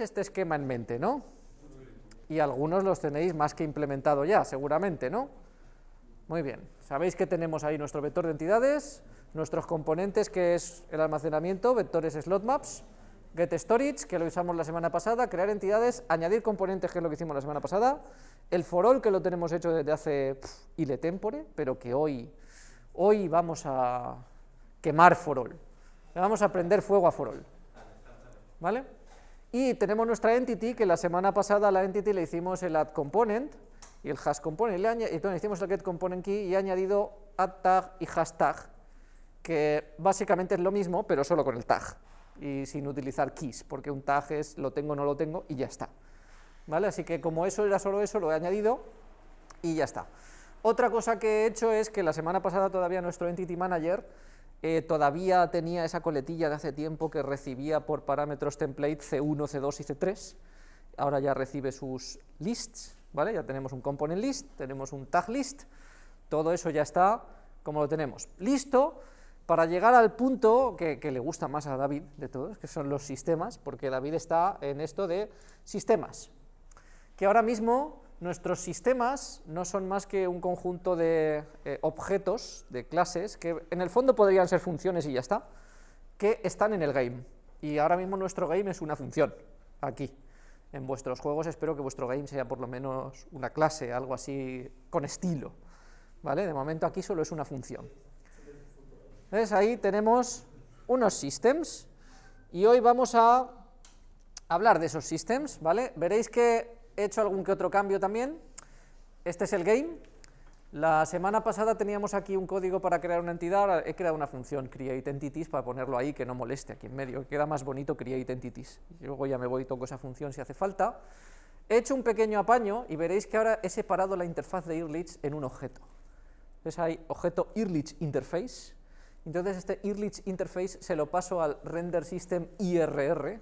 este esquema en mente, ¿no? Y algunos los tenéis más que implementado ya, seguramente, ¿no? Muy bien, sabéis que tenemos ahí nuestro vector de entidades, nuestros componentes que es el almacenamiento, vectores slot maps, get storage, que lo usamos la semana pasada, crear entidades, añadir componentes, que es lo que hicimos la semana pasada, el for all, que lo tenemos hecho desde hace ile tempore, pero que hoy, hoy vamos a quemar for all, le vamos a prender fuego a for all, ¿vale? Y tenemos nuestra entity, que la semana pasada la entity le hicimos el add component y el hash component, y entonces hicimos el get component key y he añadido add tag y hashtag, que básicamente es lo mismo, pero solo con el tag y sin utilizar keys, porque un tag es lo tengo, no lo tengo y ya está. ¿Vale? Así que como eso era solo eso, lo he añadido y ya está. Otra cosa que he hecho es que la semana pasada todavía nuestro Entity Manager eh, todavía tenía esa coletilla de hace tiempo que recibía por parámetros template C1, C2 y C3, ahora ya recibe sus lists, ¿vale? Ya tenemos un component list, tenemos un tag list, todo eso ya está como lo tenemos. Listo para llegar al punto que, le gusta más a David de todos, que son los sistemas, porque David está en esto de sistemas, que ahora mismo nuestros sistemas no son más que un conjunto de eh, objetos, de clases, que en el fondo podrían ser funciones y ya está, que están en el game, y ahora mismo nuestro game es una función, aquí. En vuestros juegos espero que vuestro game sea por lo menos una clase, algo así con estilo, ¿vale? De momento aquí solo es una función. Entonces ahí tenemos unos systems y hoy vamos a hablar de esos systems, ¿vale? Veréis que he hecho algún que otro cambio también. Este es el game. La semana pasada teníamos aquí un código para crear una entidad, he creado una función create entities para ponerlo ahí que no moleste aquí en medio, queda más bonito create entities. Luego ya me voy y toco esa función si hace falta. He hecho un pequeño apaño y veréis que ahora he separado la interfaz de Irlich en un objeto. Entonces hay objeto Irlich interface, entonces este Irlich interface se lo paso al render system IRR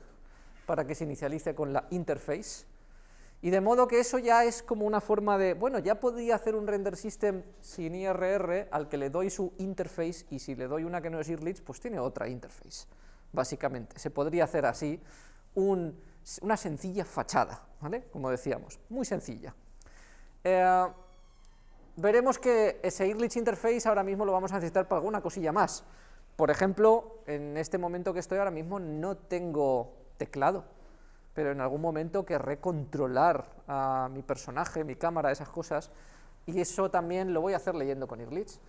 para que se inicialice con la interface. Y de modo que eso ya es como una forma de, bueno, ya podría hacer un render system sin IRR al que le doy su interface y si le doy una que no es Irlich, pues tiene otra interface, básicamente. Se podría hacer así una sencilla fachada, ¿vale? Como decíamos, muy sencilla. Eh, veremos que ese Irlich Interface ahora mismo lo vamos a necesitar para alguna cosilla más. Por ejemplo, en este momento que estoy ahora mismo no tengo teclado, pero en algún momento querré controlar a mi personaje, mi cámara, esas cosas, y eso también lo voy a hacer leyendo con Irlich.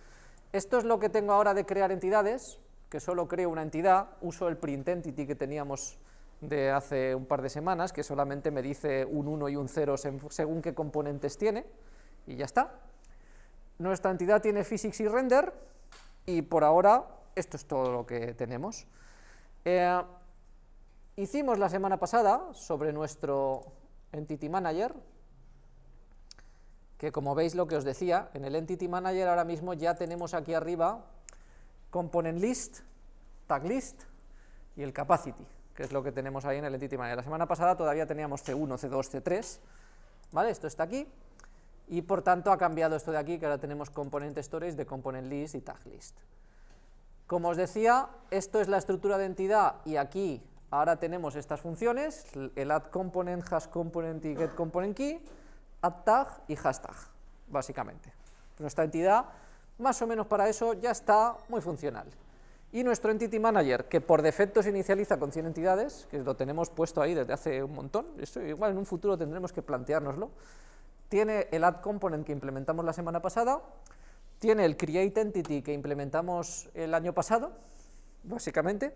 Esto es lo que tengo ahora de crear entidades, que solo creo una entidad, uso el print entity que teníamos de hace un par de semanas, que solamente me dice un 1 y un 0 según qué componentes tiene, y ya está. Nuestra entidad tiene physics y render, y por ahora esto es todo lo que tenemos. Eh, hicimos la semana pasada sobre nuestro Entity Manager, que como veis lo que os decía, en el Entity Manager ahora mismo ya tenemos aquí arriba Component List, Tag List y el Capacity, que es lo que tenemos ahí en el Entity Manager. La semana pasada todavía teníamos C1, C2, C3, ¿vale? Esto está aquí, y por tanto ha cambiado esto de aquí, que ahora tenemos component storage de component list y tag list. Como os decía, esto es la estructura de entidad y aquí ahora tenemos estas funciones, el add component, y get component y hashtag, básicamente. Nuestra entidad, más o menos para eso, ya está muy funcional. Y nuestro Entity Manager, que por defecto se inicializa con 100 entidades, que lo tenemos puesto ahí desde hace un montón, esto igual en un futuro tendremos que planteárnoslo, tiene el add component que implementamos la semana pasada, tiene el create entity que implementamos el año pasado, básicamente,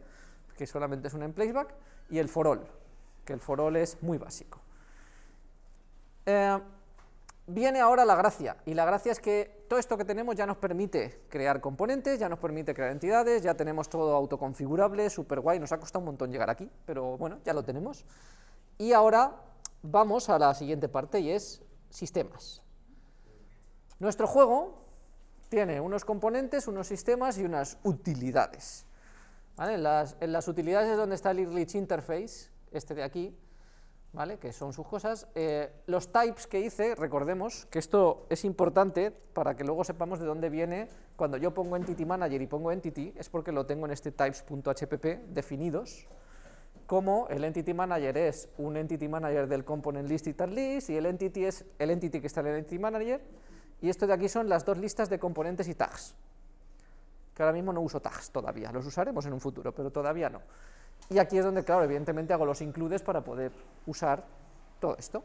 que solamente es un emplaceback, y el for all, que el for all es muy básico. Eh, viene ahora la gracia, y la gracia es que todo esto que tenemos ya nos permite crear componentes, ya nos permite crear entidades, ya tenemos todo autoconfigurable, super guay, nos ha costado un montón llegar aquí, pero bueno, ya lo tenemos. Y ahora vamos a la siguiente parte y es sistemas. Nuestro juego tiene unos componentes, unos sistemas y unas utilidades. En, las, utilidades es donde está el Irlich Interface, este de aquí, ¿vale? que son sus cosas. Eh, los types que hice, recordemos que esto es importante para que luego sepamos de dónde viene, cuando yo pongo Entity Manager y pongo Entity, es porque lo tengo en este types.hpp definidos, como el entity manager es un entity manager del component list y tal list, y el entity es el entity que está en el entity manager, y esto de aquí son las dos listas de componentes y tags, que ahora mismo no uso tags todavía, los usaremos en un futuro, pero todavía no. Y aquí es donde, claro, evidentemente hago los includes para poder usar todo esto.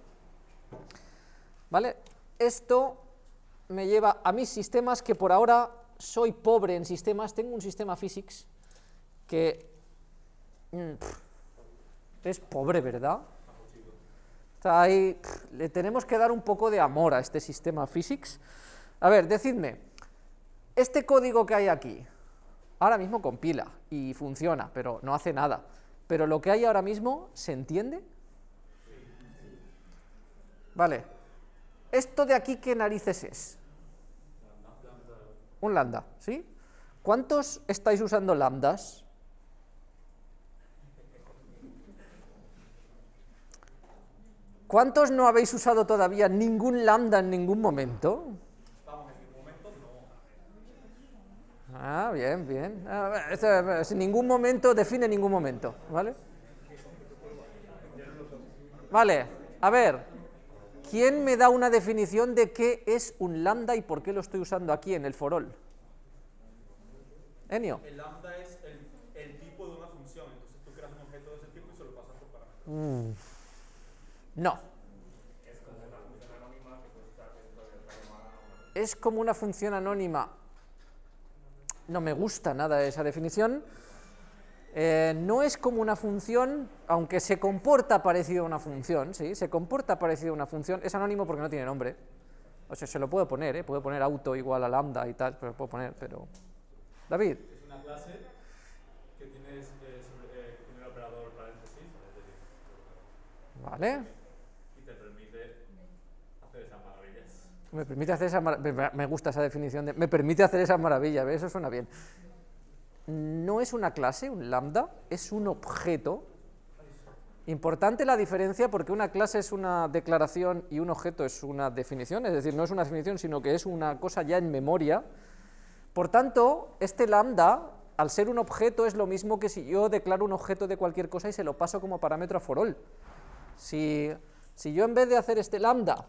¿Vale? Esto me lleva a mis sistemas que por ahora soy pobre en sistemas, tengo un sistema physics que mm, es pobre, ¿verdad? ahí, le tenemos que dar un poco de amor a este sistema physics. A ver, decidme, este código que hay aquí, ahora mismo compila y funciona, pero no hace nada. Pero lo que hay ahora mismo, ¿se entiende? Vale. ¿Esto de aquí qué narices es? Un lambda, ¿sí? ¿Cuántos estáis usando lambdas? ¿Cuántos no habéis usado todavía ningún lambda en ningún momento? Ah, bien, bien. Ah, en ningún momento define ningún momento, ¿vale? Vale, a ver, ¿quién me da una definición de qué es un lambda y por qué lo estoy usando aquí en el forol? Enio. El lambda es el, tipo de una función, entonces tú creas un objeto de ese tipo y se lo pasas por parámetros. Mm. No. Es como una función anónima. No me gusta nada esa definición. Eh, no es como una función, aunque se comporta parecido a una función, ¿sí? Se comporta parecido a una función, es anónimo porque no tiene nombre. O sea, se lo puedo poner, ¿eh? Puedo poner auto igual a lambda y tal, pero lo puedo poner, pero... David. Es una clase que tiene, eh, eh, tiene el operador paréntesis. Vale. Me permite hacer esa me gusta esa definición de me permite hacer maravilla, eso suena bien. No es una clase, un lambda, es un objeto. Importante la diferencia porque una clase es una declaración y un objeto es una definición, es decir, no es una definición, sino que es una cosa ya en memoria. Por tanto, este lambda, al ser un objeto, es lo mismo que si yo declaro un objeto de cualquier cosa y se lo paso como parámetro a for all. Si, si yo en vez de hacer este lambda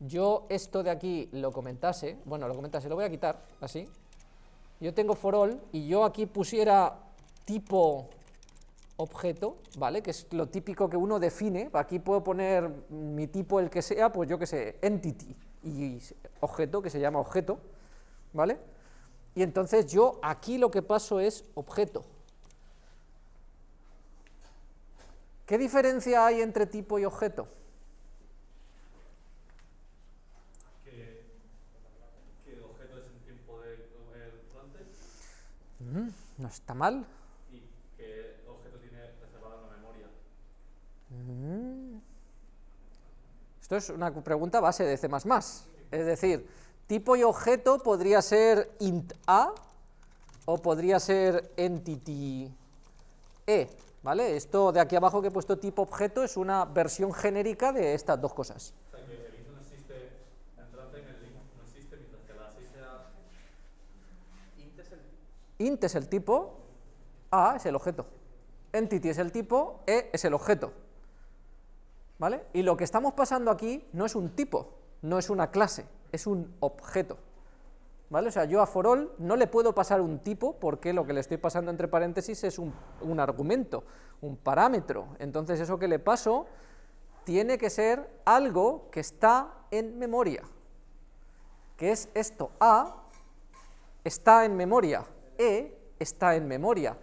yo esto de aquí lo comentase, bueno, lo comentase, lo voy a quitar, así, yo tengo for all y yo aquí pusiera tipo objeto, ¿vale? Que es lo típico que uno define, aquí puedo poner mi tipo el que sea, pues yo que sé, entity, y objeto, que se llama objeto, ¿vale? Y entonces yo aquí lo que paso es objeto. ¿Qué diferencia hay entre tipo y objeto? No está mal. ¿Y qué objeto tiene reservado en la memoria? Esto es una pregunta base de C++. Es decir, tipo y objeto podría ser int a o podría ser entity e. ¿Vale? Esto de aquí abajo que he puesto tipo objeto es una versión genérica de estas dos cosas. Int es el tipo, a es el objeto, entity es el tipo, e es el objeto. ¿Vale? Y lo que estamos pasando aquí no es un tipo, no es una clase, es un objeto. ¿Vale? O sea, yo a for all no le puedo pasar un tipo porque lo que le estoy pasando entre paréntesis es un, un argumento, un parámetro. Entonces eso que le paso tiene que ser algo que está en memoria, que es esto, a está en memoria, e está en memoria.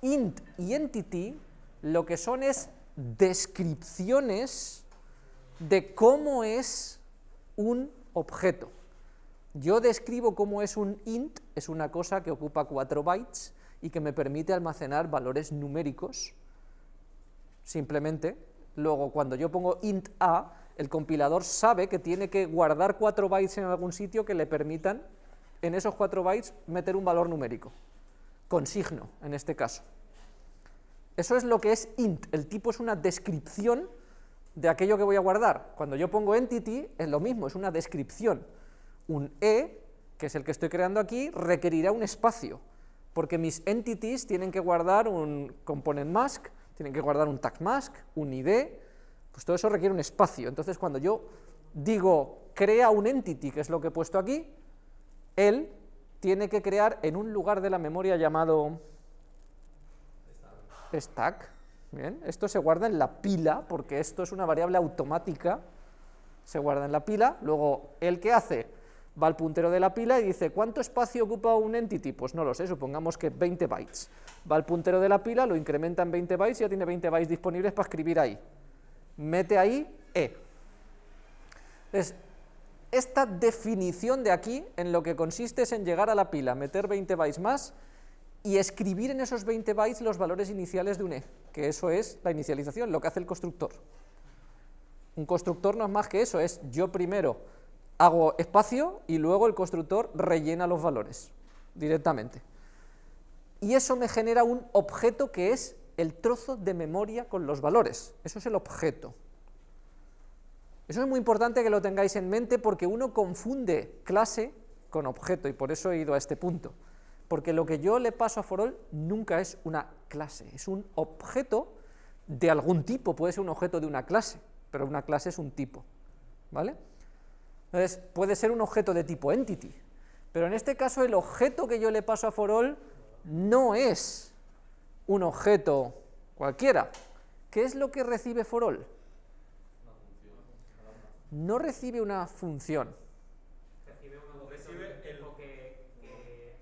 int y entity lo que son es descripciones de cómo es un objeto. Yo describo cómo es un int, es una cosa que ocupa 4 bytes y que me permite almacenar valores numéricos, simplemente. Luego, cuando yo pongo int a, el compilador sabe que tiene que guardar 4 bytes en algún sitio que le permitan en esos 4 bytes meter un valor numérico, con signo en este caso. Eso es lo que es int, el tipo es una descripción de aquello que voy a guardar. Cuando yo pongo entity es lo mismo, es una descripción. Un e, que es el que estoy creando aquí, requerirá un espacio, porque mis entities tienen que guardar un component mask, tienen que guardar un tag mask, un ID, pues todo eso requiere un espacio. Entonces, cuando yo digo crea un entity, que es lo que he puesto aquí, él tiene que crear en un lugar de la memoria llamado stack. Bien, esto se guarda en la pila, porque esto es una variable automática, se guarda en la pila, luego él que hace, va al puntero de la pila y dice, ¿cuánto espacio ocupa un entity? Pues no lo sé, supongamos que 20 bytes. Va al puntero de la pila, lo incrementa en 20 bytes y ya tiene 20 bytes disponibles para escribir ahí. Mete ahí E. esta definición de aquí, en lo que consiste es en llegar a la pila, meter 20 bytes más y escribir en esos 20 bytes los valores iniciales de un E, que eso es la inicialización, lo que hace el constructor. Un constructor no es más que eso, es yo primero hago espacio y luego el constructor rellena los valores directamente. Y eso me genera un objeto que es el trozo de memoria con los valores, eso es el objeto. Eso es muy importante que lo tengáis en mente porque uno confunde clase con objeto y por eso he ido a este punto. Porque lo que yo le paso a forall nunca es una clase, es un objeto de algún tipo, puede ser un objeto de una clase, pero una clase es un tipo, ¿vale? Entonces, puede ser un objeto de tipo entity, pero en este caso el objeto que yo le paso a forall no es un objeto cualquiera. ¿Qué es lo que recibe forall? No recibe una función. Recibe un Recibe recibe el- que, que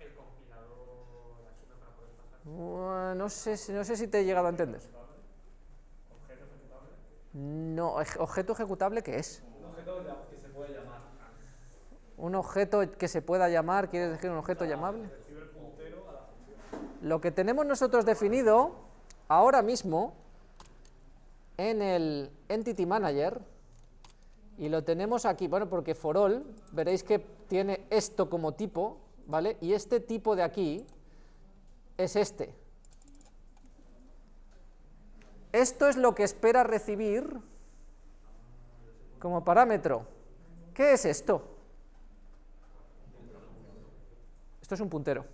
el compilador asume para poder pasar. Bueno, No sé, si- no sé si te he llegado a entender. No, ej- objeto ejecutable, ¿qué es? Un objeto que se puede llamar. Un objeto que se pueda llamar, ¿quieres decir un objeto llamable? Recibe el puntero a la función. Lo que tenemos nosotros definido ahora mismo en el Entity Manager, y lo tenemos aquí, bueno, porque for all, veréis que tiene esto como tipo, ¿vale? Y este tipo de aquí es este. Esto es lo que espera recibir como parámetro. ¿Qué es esto? Esto es un puntero.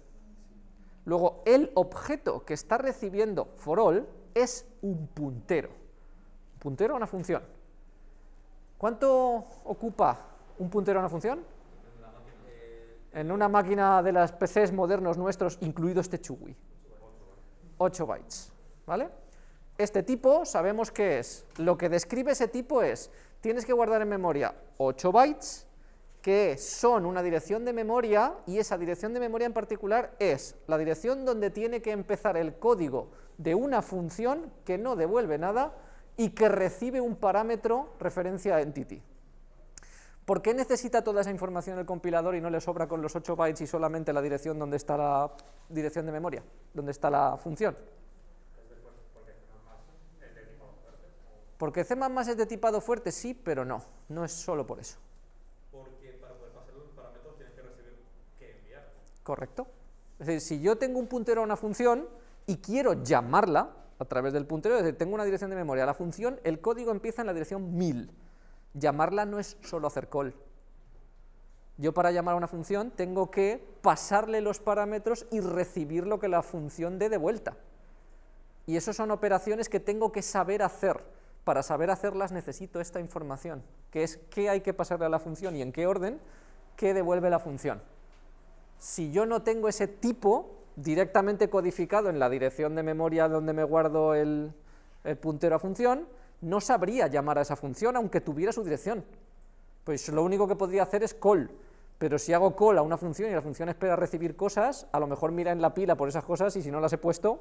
Luego, el objeto que está recibiendo for all es un puntero. Un puntero a una función. ¿Cuánto ocupa un puntero a una función? En una máquina de las PCs modernos nuestros, incluido este chugui. 8 bytes. ¿Vale? Este tipo sabemos que es. Lo que describe ese tipo es, tienes que guardar en memoria 8 bytes, que son una dirección de memoria, y esa dirección de memoria en particular es la dirección donde tiene que empezar el código de una función que no devuelve nada y que recibe un parámetro referencia a entity. ¿Por qué necesita toda esa información el compilador y no le sobra con los 8 bytes y solamente la dirección donde está la dirección de memoria, donde está la función? Porque C++ es de tipado fuerte, sí, pero no, no es solo por eso. Porque para poder pasar los parámetros tienes que recibir que enviar. ¿Correcto? Es decir, si yo tengo un puntero a una función y quiero llamarla a través del puntero, es decir, tengo una dirección de memoria, la función, el código empieza en la dirección 1000. Llamarla no es solo hacer call. Yo para llamar a una función tengo que pasarle los parámetros y recibir lo que la función dé de vuelta. Y eso son operaciones que tengo que saber hacer. Para saber hacerlas necesito esta información, que es qué hay que pasarle a la función y en qué orden, qué devuelve la función. Si yo no tengo ese tipo directamente codificado en la dirección de memoria donde me guardo el, puntero a función, no sabría llamar a esa función aunque tuviera su dirección. Pues lo único que podría hacer es call, pero si hago call a una función y la función espera recibir cosas, a lo mejor mira en la pila por esas cosas y si no las he puesto,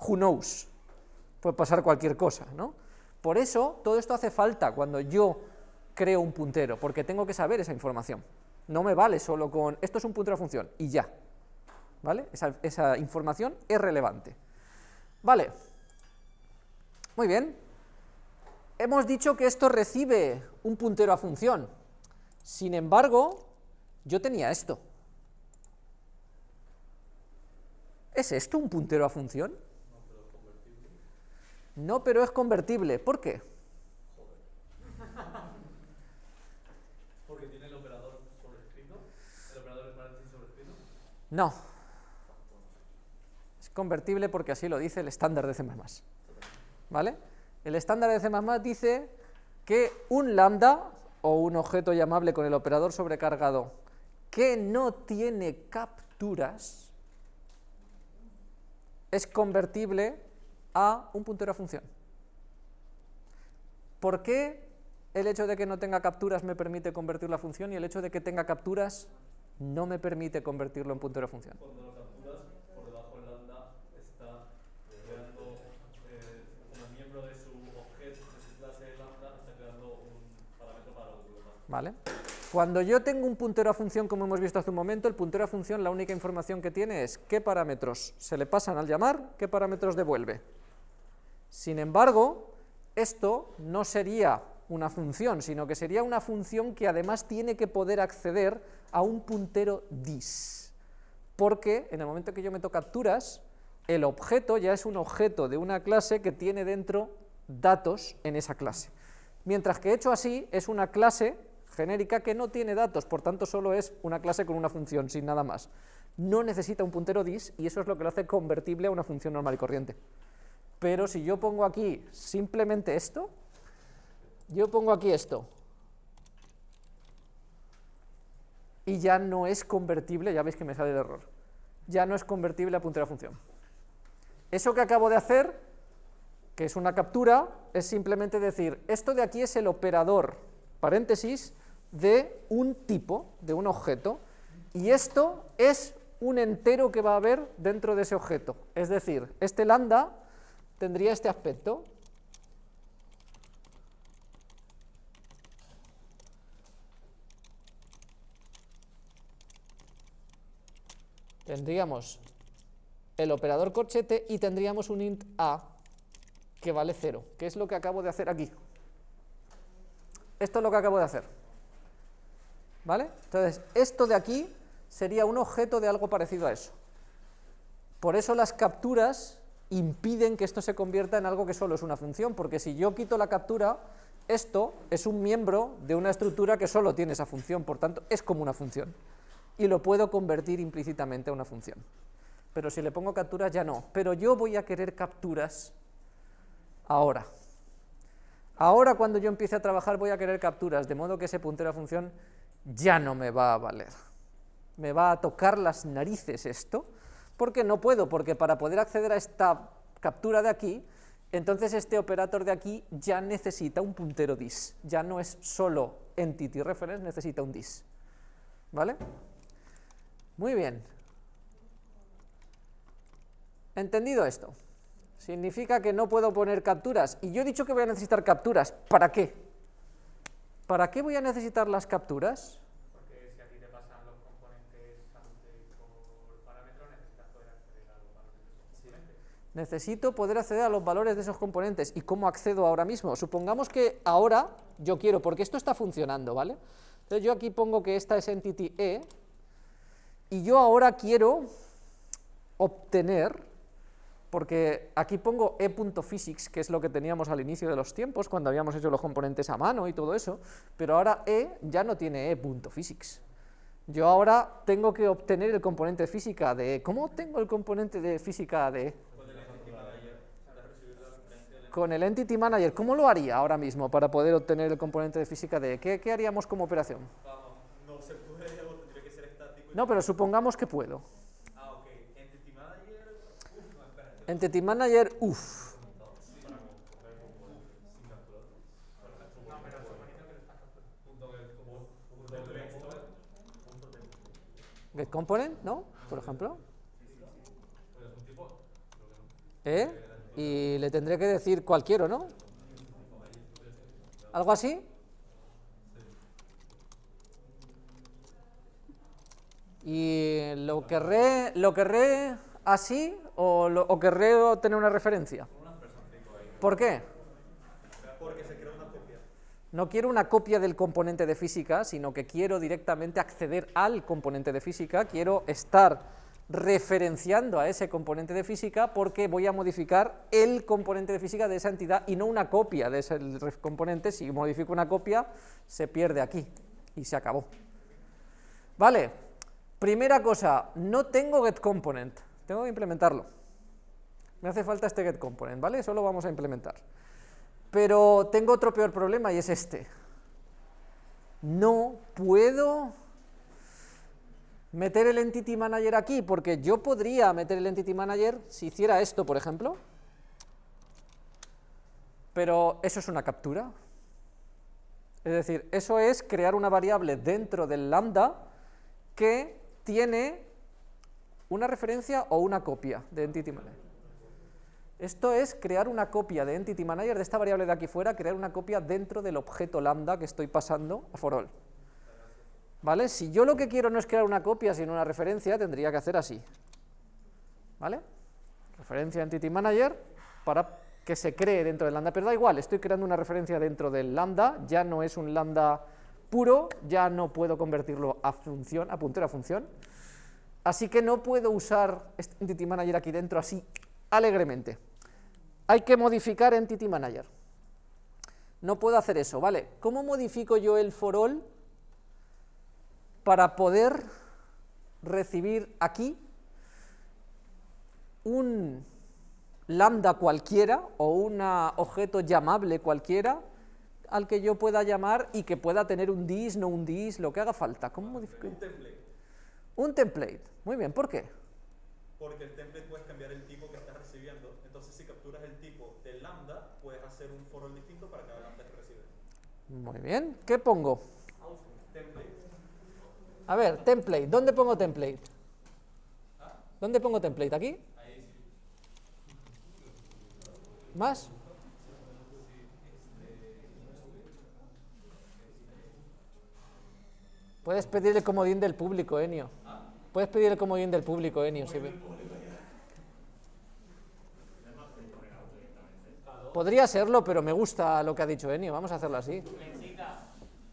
who knows, puede pasar cualquier cosa, ¿no? Por eso, todo esto hace falta cuando yo creo un puntero, porque tengo que saber esa información. No me vale solo con, esto es un puntero a función, y ya, ¿vale? Esa, esa información es relevante. Vale, muy bien. Hemos dicho que esto recibe un puntero a función. Sin embargo, yo tenía esto. ¿Es esto un puntero a función? No, pero es convertible. ¿Por qué? Porque tiene el operador sobrescrito. El operador es paréntesis sobrescrito. No. Convertible porque así lo dice el estándar de C++. ¿Vale? El estándar de C++ dice que un lambda, o un objeto llamable con el operador sobrecargado, que no tiene capturas, es convertible a un puntero a función. ¿Por qué el hecho de que no tenga capturas me permite convertir la función y el hecho de que tenga capturas no me permite convertirlo en puntero a función? Cuando lo capturas, por debajo del lambda está creando, eh, como miembro de su objeto, de su clase lambda, está creando un parámetro para lo que ¿Vale? Cuando yo tengo un puntero a función, como hemos visto hace un momento, el puntero a función la única información que tiene es qué parámetros se le pasan al llamar, qué parámetros devuelve. Sin embargo, esto no sería una función, sino que sería una función que además tiene que poder acceder a un puntero dis, porque en el momento que yo meto capturas, el objeto ya es un objeto de una clase que tiene dentro datos en esa clase. Mientras que hecho así, es una clase genérica que no tiene datos, por tanto solo es una clase con una función, sin nada más. No necesita un puntero dis y eso es lo que lo hace convertible a una función normal y corriente. Pero si yo pongo aquí simplemente esto, yo pongo aquí esto, y ya no es convertible, ya veis que me sale el error, ya no es convertible a puntero función. Eso que acabo de hacer, que es una captura, es simplemente decir, esto de aquí es el operador, paréntesis, de un tipo, de un objeto, y esto es un entero que va a haber dentro de ese objeto. Es decir, este lambda tendría este aspecto, tendríamos el operador corchete y tendríamos un int a que vale 0, que es lo que acabo de hacer aquí. Esto es lo que acabo de hacer. ¿Vale? Entonces, esto de aquí sería un objeto de algo parecido a eso. Por eso las capturas impiden que esto se convierta en algo que solo es una función, porque si yo quito la captura, esto es un miembro de una estructura que solo tiene esa función, por tanto, es como una función y lo puedo convertir implícitamente a una función. Pero si le pongo capturas ya no. Pero yo voy a querer capturas ahora. Ahora cuando yo empiece a trabajar voy a querer capturas, de modo que ese puntero a función ya no me va a valer. Me va a tocar las narices esto, porque no puedo, porque para poder acceder a esta captura de aquí, entonces este operator de aquí ya necesita un puntero dis, ya no es solo entity reference, necesita un dis. ¿Vale? Muy bien. ¿Entendido esto? Significa que no puedo poner capturas. Y yo he dicho que voy a necesitar capturas. ¿Para qué? ¿Para qué voy a necesitar las capturas? Porque si a ti te pasan los componentes por parámetro, necesitas poder acceder a los valores de esos componentes. Necesito poder acceder a los valores de esos componentes. ¿Y cómo accedo ahora mismo? Supongamos que ahora yo quiero, porque esto está funcionando, ¿vale? Entonces yo aquí pongo que esta es entity E, y yo ahora quiero obtener, porque aquí pongo e.physics, que es lo que teníamos al inicio de los tiempos, cuando habíamos hecho los componentes a mano y todo eso, pero ahora e ya no tiene e.physics. Yo ahora tengo que obtener el componente física de e. ¿Cómo obtengo el componente de física de e? Con el Entity Manager. ¿Cómo lo haría ahora mismo para poder obtener el componente de física de e? ¿Qué, qué haríamos como operación? No, pero supongamos que puedo. Ah, ok. Entity Manager. Uf, no, espérate. Entity Manager, uff. Get component, ¿no? Por ejemplo. ¿Eh? Y le tendré que decir cualquiera, ¿no? ¿Algo así? ¿Y lo querré, lo querré así o, lo- o querré tener una referencia? ¿Por qué? Porque se crea una copia. No quiero una copia del componente de física, sino que quiero directamente acceder al componente de física, quiero estar referenciando a ese componente de física porque voy a modificar el componente de física de esa entidad y no una copia de ese componente, si modifico una copia se pierde aquí y se acabó. Vale, primera cosa, no tengo getComponent, tengo que implementarlo. Me hace falta este getComponent, ¿vale? Eso lo vamos a implementar. Pero tengo otro peor problema y es este. No puedo meter el Entity Manager aquí, porque yo podría meter el Entity Manager si hiciera esto, por ejemplo, pero eso es una captura. Es decir, eso es crear una variable dentro del lambda que tiene una referencia o una copia de Entity Manager. Esto es crear una copia de Entity Manager de esta variable de aquí fuera, crear una copia dentro del objeto lambda que estoy pasando a for all. ¿Vale? Si yo lo que quiero no es crear una copia, sino una referencia, tendría que hacer así. ¿Vale? Referencia Entity Manager para que se cree dentro del lambda, pero da igual, estoy creando una referencia dentro del lambda, ya no es un lambda puro, ya no puedo convertirlo a función, a puntero a función, así que no puedo usar este Entity Manager aquí dentro así alegremente. Hay que modificar Entity Manager. No puedo hacer eso, ¿vale? ¿Cómo modifico yo el for all para poder recibir aquí un lambda cualquiera o un objeto llamable cualquiera al que yo pueda llamar y que pueda tener un dis, no un dis, lo que haga falta. ¿Cómo modifico? Un template. Un template. Muy bien, ¿por qué? Porque el template puedes cambiar el tipo que estás recibiendo. Entonces, si capturas el tipo del lambda, puedes hacer un for all distinto para cada lambda que recibes. Muy bien. ¿Qué pongo? Template. A ver, template. ¿Dónde pongo template? ¿Dónde pongo template? ¿Aquí? ¿Más? Puedes pedir el comodín del público, Enio. Puedes pedir el comodín del público, Enio. ve- Podría serlo, pero me gusta lo que ha dicho Enio. Vamos a hacerlo así.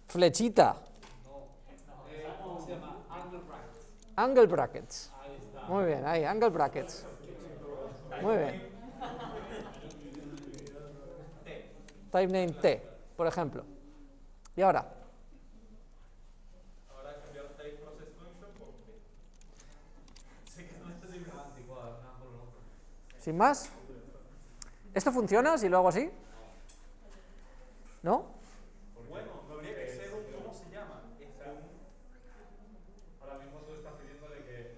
Flechita. Angle brackets. Muy bien, ahí, angle brackets. Muy bien. Type name T, por ejemplo. Y Ahora cambiar type process function por T. Sé que no es semántico, nada por lo otro. Sin más. ¿Esto funciona si lo hago así? ¿No? Bueno, no habría que ser un cómo se llama. Es un. Ahora mismo tú estás pidiéndole que.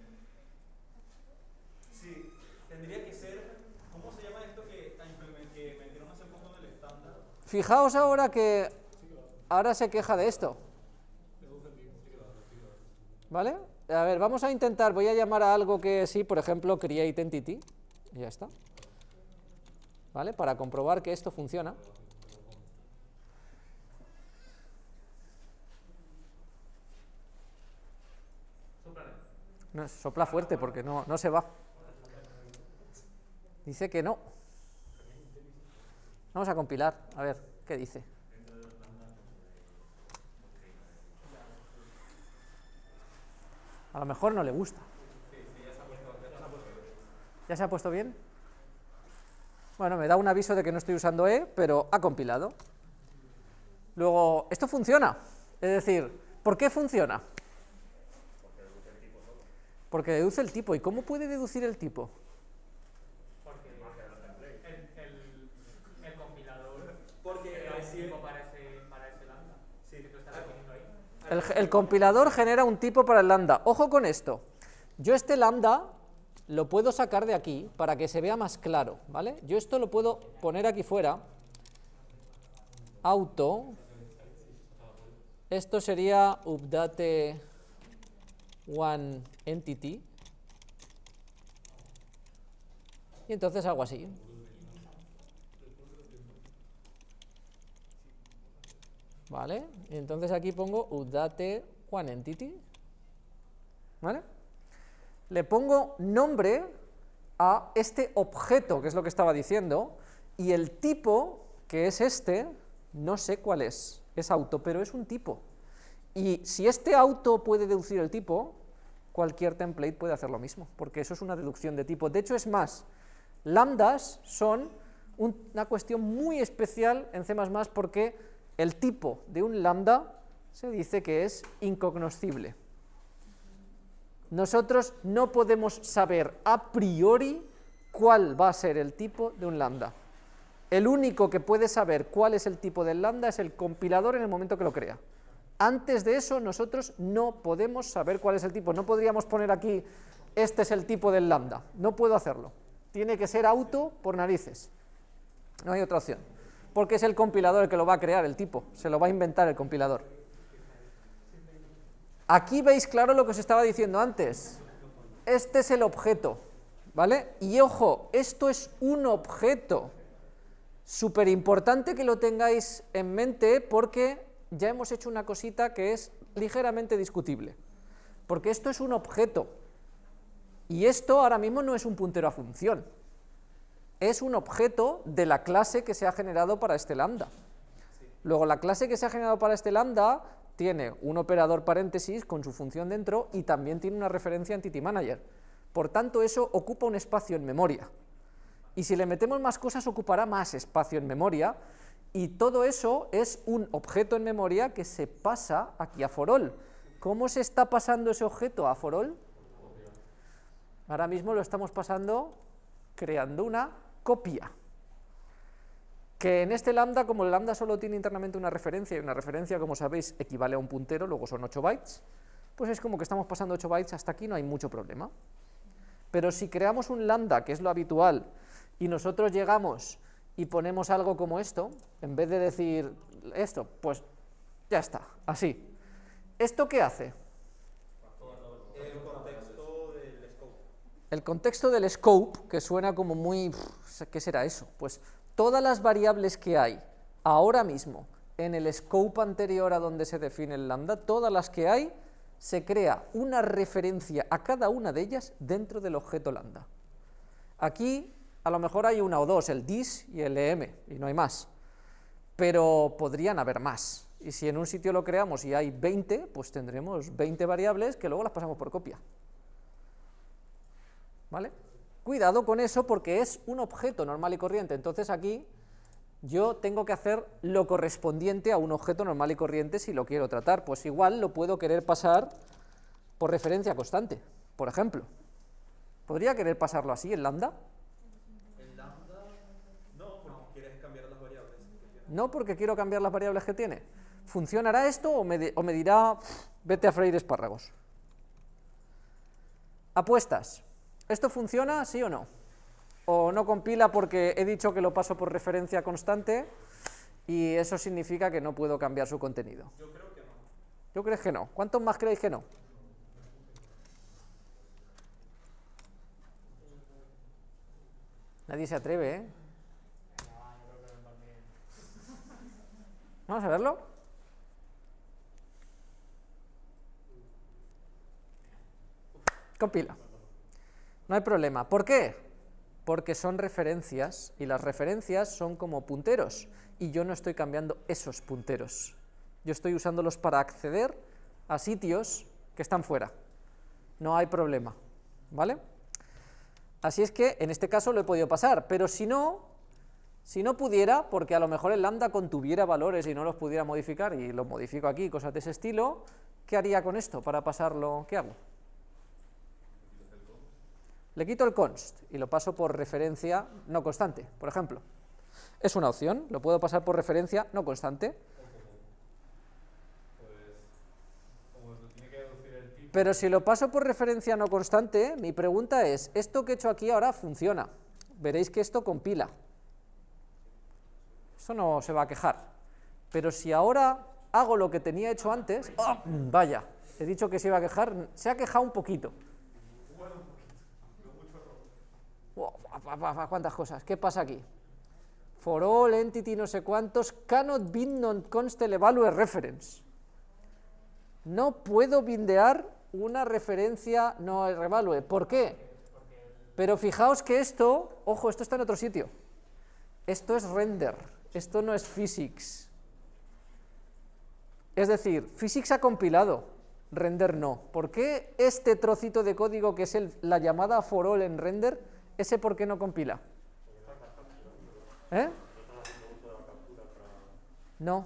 Sí, tendría que ser. ¿Cómo se llama esto que, a implemen- que metieron hace poco en el estándar? Fijaos ahora que ahora se queja de esto. ¿Vale? A ver, vamos a intentar, voy a llamar a algo que sí, por ejemplo, create entity, y ya está. ¿Vale? Para comprobar que esto funciona. No, sopla fuerte porque no, no se va. Dice que no. Vamos a compilar, a ver, ¿qué dice? A lo mejor no le gusta. ¿Ya se ha puesto bien? Bueno, me da un aviso de que no estoy usando E, pero ha compilado. Luego, esto funciona. Es decir, ¿por qué funciona? Porque deduce el tipo. ¿Y cómo puede deducir el tipo? Porque el, el, el compilador Porque tipo para ese, para ese lambda Sí. que tú estás definiendo ahí. El, el compilador genera un tipo para el lambda. Ojo con esto. Yo este lambda lo puedo sacar de aquí para que se vea más claro, ¿vale? Yo esto lo puedo poner aquí fuera. Auto. Esto sería update one entity. Y entonces hago así. ¿Vale? Y entonces aquí pongo update one entity. ¿Vale? Le pongo nombre a este objeto, que es lo que estaba diciendo, y el tipo, que es este, no sé cuál es, es auto, pero es un tipo. Y si este auto puede deducir el tipo, cualquier template puede hacer lo mismo, porque eso es una deducción de tipo. De hecho, es más, lambdas son un- una cuestión muy especial en C++ porque el tipo de un lambda se dice que es incognoscible. Nosotros no podemos saber a priori cuál va a ser el tipo de un lambda. El único que puede saber cuál es el tipo del lambda es el compilador en el momento que lo crea. Antes de eso nosotros no podemos saber cuál es el tipo, no podríamos poner aquí este es el tipo del lambda, no puedo hacerlo. Tiene que ser auto por narices, no hay otra opción, porque es el compilador el que lo va a crear, el tipo, se lo va a inventar el compilador. Aquí veis claro lo que os estaba diciendo antes, este es el objeto, ¿vale? Y ojo, esto es un objeto, súper importante que lo tengáis en mente porque ya hemos hecho una cosita que es ligeramente discutible, porque esto es un objeto, y esto ahora mismo no es un puntero a función, es un objeto de la clase que se ha generado para este lambda. Luego la clase que se ha generado para este lambda tiene un operador paréntesis con su función dentro y también tiene una referencia Entity Manager. Por tanto, eso ocupa un espacio en memoria. Y si le metemos más cosas, ocupará más espacio en memoria, y todo eso es un objeto en memoria que se pasa aquí a forall. ¿Cómo se está pasando ese objeto a forall? Ahora mismo lo estamos pasando creando una copia. Que en este lambda, como el lambda solo tiene internamente una referencia, y una referencia, como sabéis, equivale a un puntero, luego son 8 bytes, pues es como que estamos pasando 8 bytes, hasta aquí no hay mucho problema. Pero si creamos un lambda, que es lo habitual, y nosotros llegamos y ponemos algo como esto, en vez de decir esto, pues ya está, así. ¿Esto qué hace? El contexto del scope. El contexto del scope, que suena como muy... ¿qué será eso? Pues todas las variables que hay ahora mismo en el scope anterior a donde se define el lambda, todas las que hay, se crea una referencia a cada una de ellas dentro del objeto lambda. Aquí a lo mejor hay una o dos, el dis y el em, y no hay más, pero podrían haber más. Y si en un sitio lo creamos y hay 20, pues tendremos 20 variables que luego las pasamos por copia. ¿Vale? Cuidado con eso porque es un objeto normal y corriente, entonces aquí yo tengo que hacer lo correspondiente a un objeto normal y corriente si lo quiero tratar, pues igual lo puedo querer pasar por referencia constante, por ejemplo. ¿Podría querer pasarlo así en lambda? No porque quiero cambiar las variables que tiene. ¿Funcionará esto o me, o me dirá, vete a freír espárragos? Apuestas. ¿Esto funciona, sí o no? O no compila porque he dicho que lo paso por referencia constante y eso significa que no puedo cambiar su contenido. Yo creo que no. ¿Yo crees que no? ¿Cuántos más creéis que no? Nadie se atreve, ¿eh? Vamos a verlo. Compila. No hay problema. ¿Por qué? Porque son referencias y las referencias son como punteros y yo no estoy cambiando esos punteros. Yo estoy usándolos para acceder a sitios que están fuera. No hay problema. ¿Vale? Así es que en este caso lo he podido pasar, pero si no, si no pudiera, porque a lo mejor el lambda contuviera valores y no los pudiera modificar, y los modifico aquí, cosas de ese estilo, ¿qué haría con esto para pasarlo? ¿Qué hago? Le quito el const y lo paso por referencia no constante, por ejemplo. Es una opción, lo puedo pasar por referencia no constante, pero si lo paso por referencia no constante, mi pregunta es, ¿esto que he hecho aquí ahora funciona? Veréis que esto compila. Eso no se va a quejar. Pero si ahora hago lo que tenía hecho antes, ¡oh! vaya, he dicho que se iba a quejar, se ha quejado un poquito. ¿Cuántas cosas? ¿Qué pasa aquí? For all entity no sé cuántos, cannot bind non-constant evalue reference. No puedo bindear una referencia no evalue. ¿Por qué? Pero fijaos que esto, ojo, esto está en otro sitio. Esto es render, esto no es physics. Es decir, physics ha compilado, render no. ¿Por qué este trocito de código que es la llamada for all en render, ese por qué no compila? ¿Eh? No.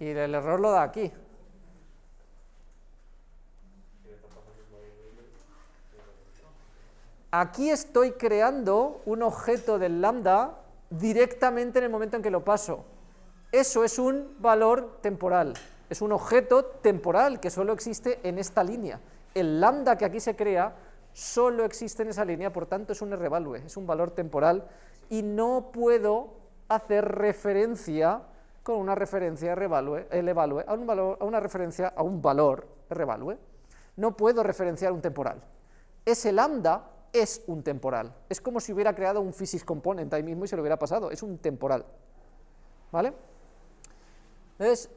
Y el error lo da aquí. aquí estoy creando un objeto del lambda directamente en el momento en que lo paso. Eso es un valor temporal, es un objeto temporal que solo existe en esta línea. El lambda que aquí se crea solo existe en esa línea, por tanto es un R-value, es un valor temporal y no puedo hacer referencia con una referencia R-value, L-value, a, un valor, a una referencia a un valor R-value. No puedo referenciar un temporal. Ese lambda es un temporal. Es como si hubiera creado un physics component ahí mismo y se lo hubiera pasado. Es un temporal. ¿Vale? Entonces,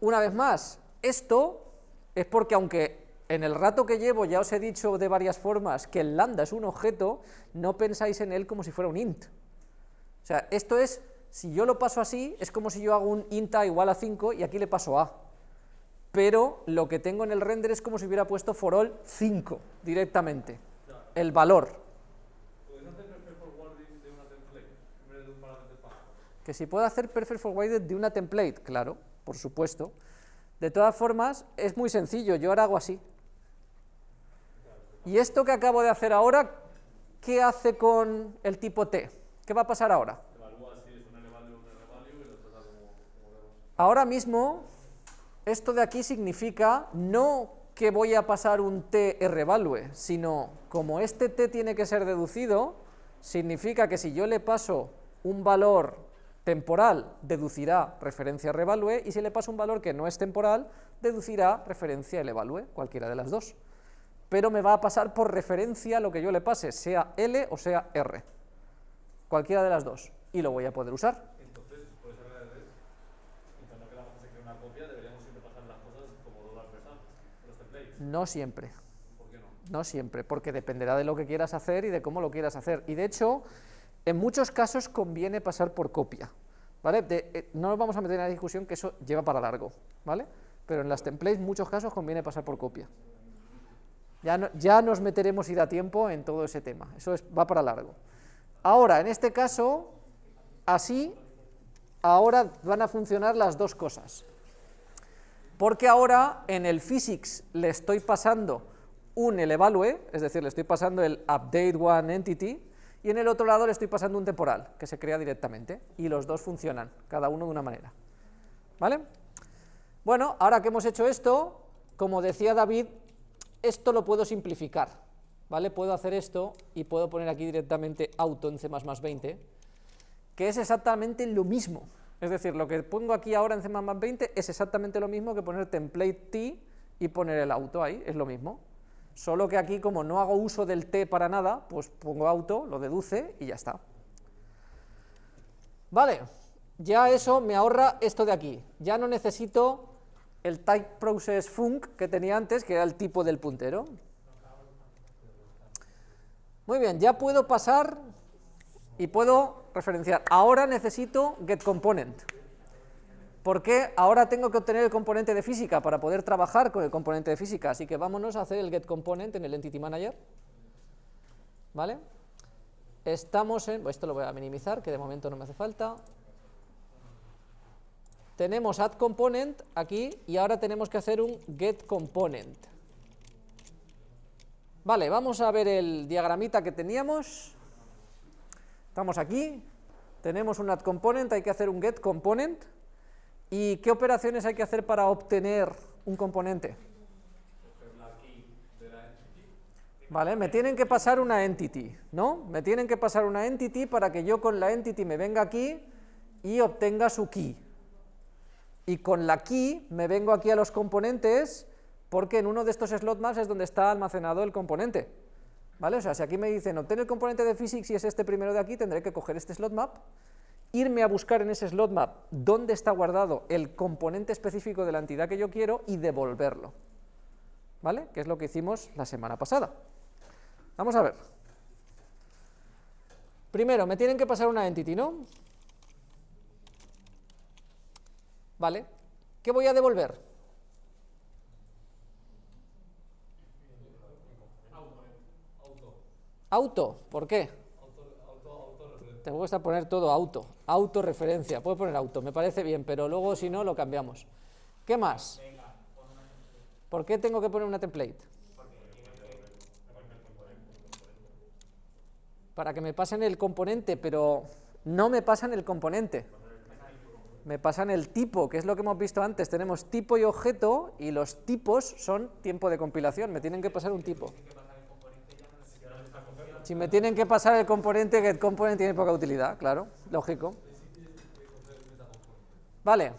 una vez más, esto es porque aunque en el rato que llevo ya os he dicho de varias formas que el lambda es un objeto, no pensáis en él como si fuera un int. O sea, esto es, si yo lo paso así, es como si yo hago un int a igual a 5 y aquí le paso a. Pero lo que tengo en el render es como si hubiera puesto for all 5 directamente, el valor. ¿Puedes hacer perfect de una template en vez de un? Que si puedo hacer perfect forwarded de una template, claro, por supuesto. De todas formas, es muy sencillo, yo ahora hago así. Y esto que acabo de hacer ahora, ¿qué hace con el tipo T? ¿Qué va a pasar ahora? Ahora mismo, esto de aquí significa no que voy a pasar un t r-value, sino como este t tiene que ser deducido, significa que si yo le paso un valor temporal, deducirá referencia r-value, y si le paso un valor que no es temporal, deducirá referencia l-value, cualquiera de las dos. Pero me va a pasar por referencia lo que yo le pase, sea l o sea r, cualquiera de las dos, y lo voy a poder usar. Entonces, por esa mientras no queramos que se cree una copia, deberíamos siempre pasar las cosas como dólar per sum, en los templates. No siempre. ¿Por qué no? No siempre, porque dependerá de lo que quieras hacer y de cómo lo quieras hacer. Y de hecho, en muchos casos conviene pasar por copia. ¿vale? De- eh, no nos vamos a meter en la discusión que eso lleva para largo, ¿vale? Pero en las templates, en muchos casos, conviene pasar por copia. Ya, ya nos meteremos y da tiempo en todo ese tema, eso es, va para largo. Ahora, en este caso, así, ahora van a funcionar las dos cosas porque ahora en el physics le estoy pasando un elevalue, es decir, le estoy pasando el update one entity, y en el otro lado le estoy pasando un temporal, que se crea directamente, y los dos funcionan, cada uno de una manera. ¿Vale? Bueno, ahora que hemos hecho esto, como decía David, esto lo puedo simplificar, ¿vale? Puedo hacer esto y puedo poner aquí directamente auto en C++ 20, que es exactamente lo mismo. Es decir, lo que pongo aquí ahora en C++ 20 es exactamente lo mismo que poner template t y poner el auto ahí, es lo mismo. Solo que aquí, como no hago uso del t para nada, pues pongo auto, lo deduce y ya está. Vale, ya eso me ahorra esto de aquí. Ya no necesito el type process func que tenía antes, que era el tipo del puntero. Muy bien, ya puedo pasar y puedo referenciar. Ahora necesito getComponent. ¿Por qué? Ahora tengo que obtener el componente de física para poder trabajar con el componente de física. Así que vámonos a hacer el getComponent en el Entity Manager. ¿Vale? Estamos en... Esto lo voy a minimizar, que de momento no me hace falta. Tenemos addComponent aquí y ahora tenemos que hacer un getComponent. Vale, vamos a ver el diagramita que teníamos. Estamos aquí, tenemos un addComponent, hay que hacer un getComponent. ¿Y qué operaciones hay que hacer para obtener un componente? Vale, me tienen que pasar una entity, ¿no? Me tienen que pasar una entity para que yo con la entity me venga aquí y obtenga su key. Y con la key me vengo aquí a los componentes porque en uno de estos slot maps es donde está almacenado el componente. ¿Vale? O sea, si aquí me dicen obtener el componente de physics y es este primero de aquí, tendré que coger este slot map, irme a buscar en ese slot map dónde está guardado el componente específico de la entidad que yo quiero y devolverlo. ¿Vale? Que es lo que hicimos la semana pasada. Vamos a ver. Primero, me tienen que pasar una entity, ¿no? Vale. ¿Qué voy a devolver? Auto. ¿Por qué? Tengo que poner todo auto. Autorreferencia. Puedo poner auto, me parece bien, pero luego si no lo cambiamos. ¿Qué más? ¿Por qué tengo que poner una template? para que me pasen el componente, pero no me pasan el componente. Me pasan el tipo, que es lo que hemos visto antes. Tenemos tipo y objeto, y los tipos son tiempo de compilación. Me tienen que pasar un tipo. Si me tienen que pasar el componente, getComponent tiene poca utilidad, claro, lógico. Vale.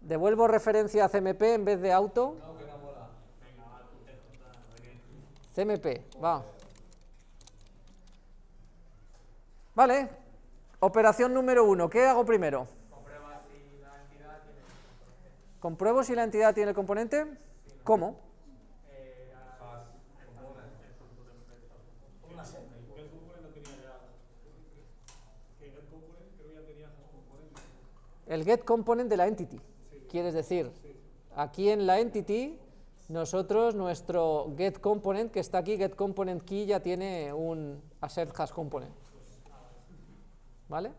Devuelvo referencia a CMP en vez de auto. CMP, va. Vale. Operación número uno. ¿Qué hago primero? ¿Compruebo si la entidad tiene el componente? ¿Cómo? El get component de la entity. Quieres decir, aquí en la entity, nosotros, nuestro get component, que está aquí, get component key, ya tiene un assert hash component. ¿Vale?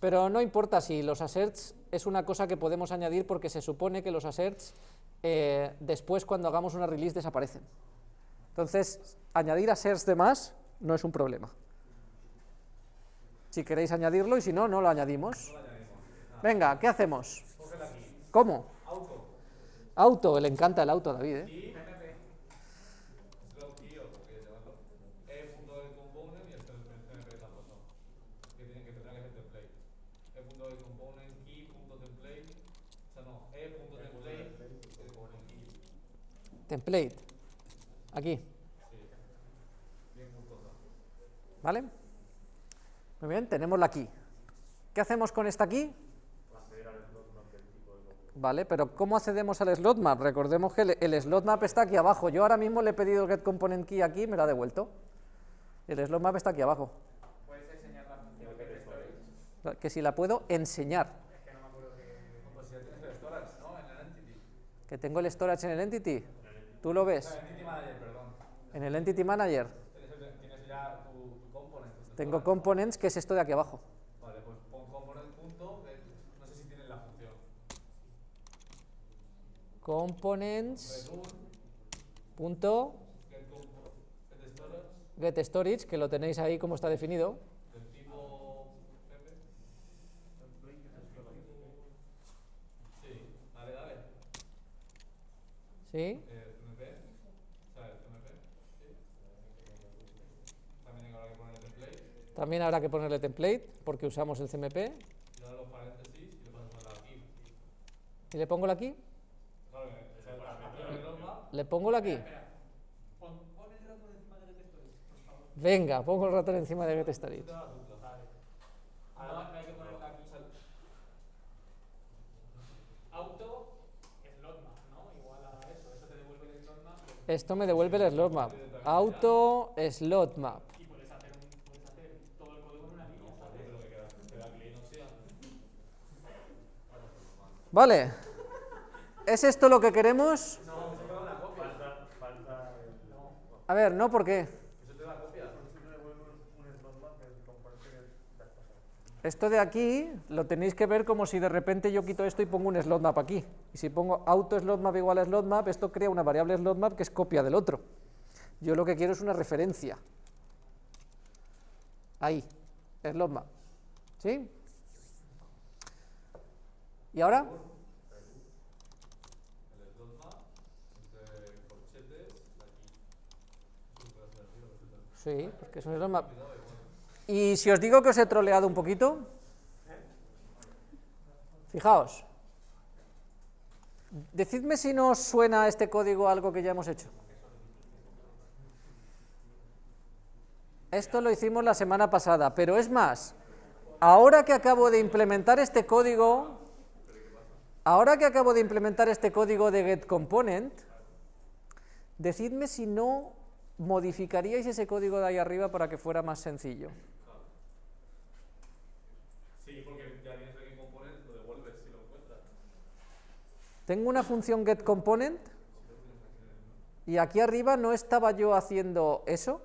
Pero no importa si los asserts es una cosa que podemos añadir porque se supone que los asserts eh, después cuando hagamos una release desaparecen. Entonces, añadir asserts de más no es un problema. Si queréis añadirlo y si no, no lo añadimos. Venga, ¿qué hacemos? ¿Cómo? Auto. Auto, le encanta el auto a David, ¿eh? Template, aquí. ¿Vale? Muy bien, tenemos la aquí. ¿Qué hacemos con esta aquí? Vale, pero ¿cómo accedemos al slot map? Recordemos que el, slot map está aquí abajo. Yo ahora mismo le he pedido get component key aquí y me lo ha devuelto. El slot map está aquí abajo. ¿Puedes enseñar la función que? Que si la puedo enseñar. Es que no me acuerdo que... Tienes el storage, ¿no? En el entity. Que tengo el storage en el entity. ¿Tú lo ves? En el entity manager, perdón. En el entity manager. Tienes, ya tu, tu component. Tengo components, que es esto de aquí abajo. Vale, pues pon component punto, no sé si tienes la función. Components Return, punto get, get storage, get storage, que lo tenéis ahí como está definido. Sí, dale, dale. ¿Sí? Eh, CMP, ¿sabes? CMP, sí. También habrá que ponerle template, También habrá que ponerle template, porque usamos el CMP. y ahora los paréntesis y le a la aquí. ¿Y le pongo la aquí? ¿Le pongo la aquí? Pon, pon el ratón encima del get storage, por favor. Venga, pongo el ratón encima de get hay que ponerla aquí. Auto, slot map, ¿no? Igual a eso. Eso te devuelve el slot map Esto me devuelve el slot map. Auto slot map. y puedes hacer, un, puedes hacer todo el código en una línea, ¿sabes? Pero que queda, queda clean, o sea. Vale. ¿Es esto lo que queremos? A ver, no, ¿por qué? Eso te da copia. Esto de aquí lo tenéis que ver como si de repente yo quito esto y pongo un slot map aquí. Y si pongo auto slot map igual a slot map, esto crea una variable slot map que es copia del otro. Yo lo que quiero es una referencia. Ahí, slot map. ¿Sí? ¿Y ahora? Sí, porque es un map. Y si os digo que os he troleado un poquito, fijaos, decidme si no os suena este código algo que ya hemos hecho. Esto lo hicimos la semana pasada, pero es más, ahora que acabo de implementar este código, ahora que acabo de implementar este código de getComponent, decidme si no modificaríais ese código de ahí arriba para que fuera más sencillo. Sí, porque ya tienes el component, lo devuelves si lo encuentras. Tengo una función getComponent y aquí arriba no estaba yo haciendo eso.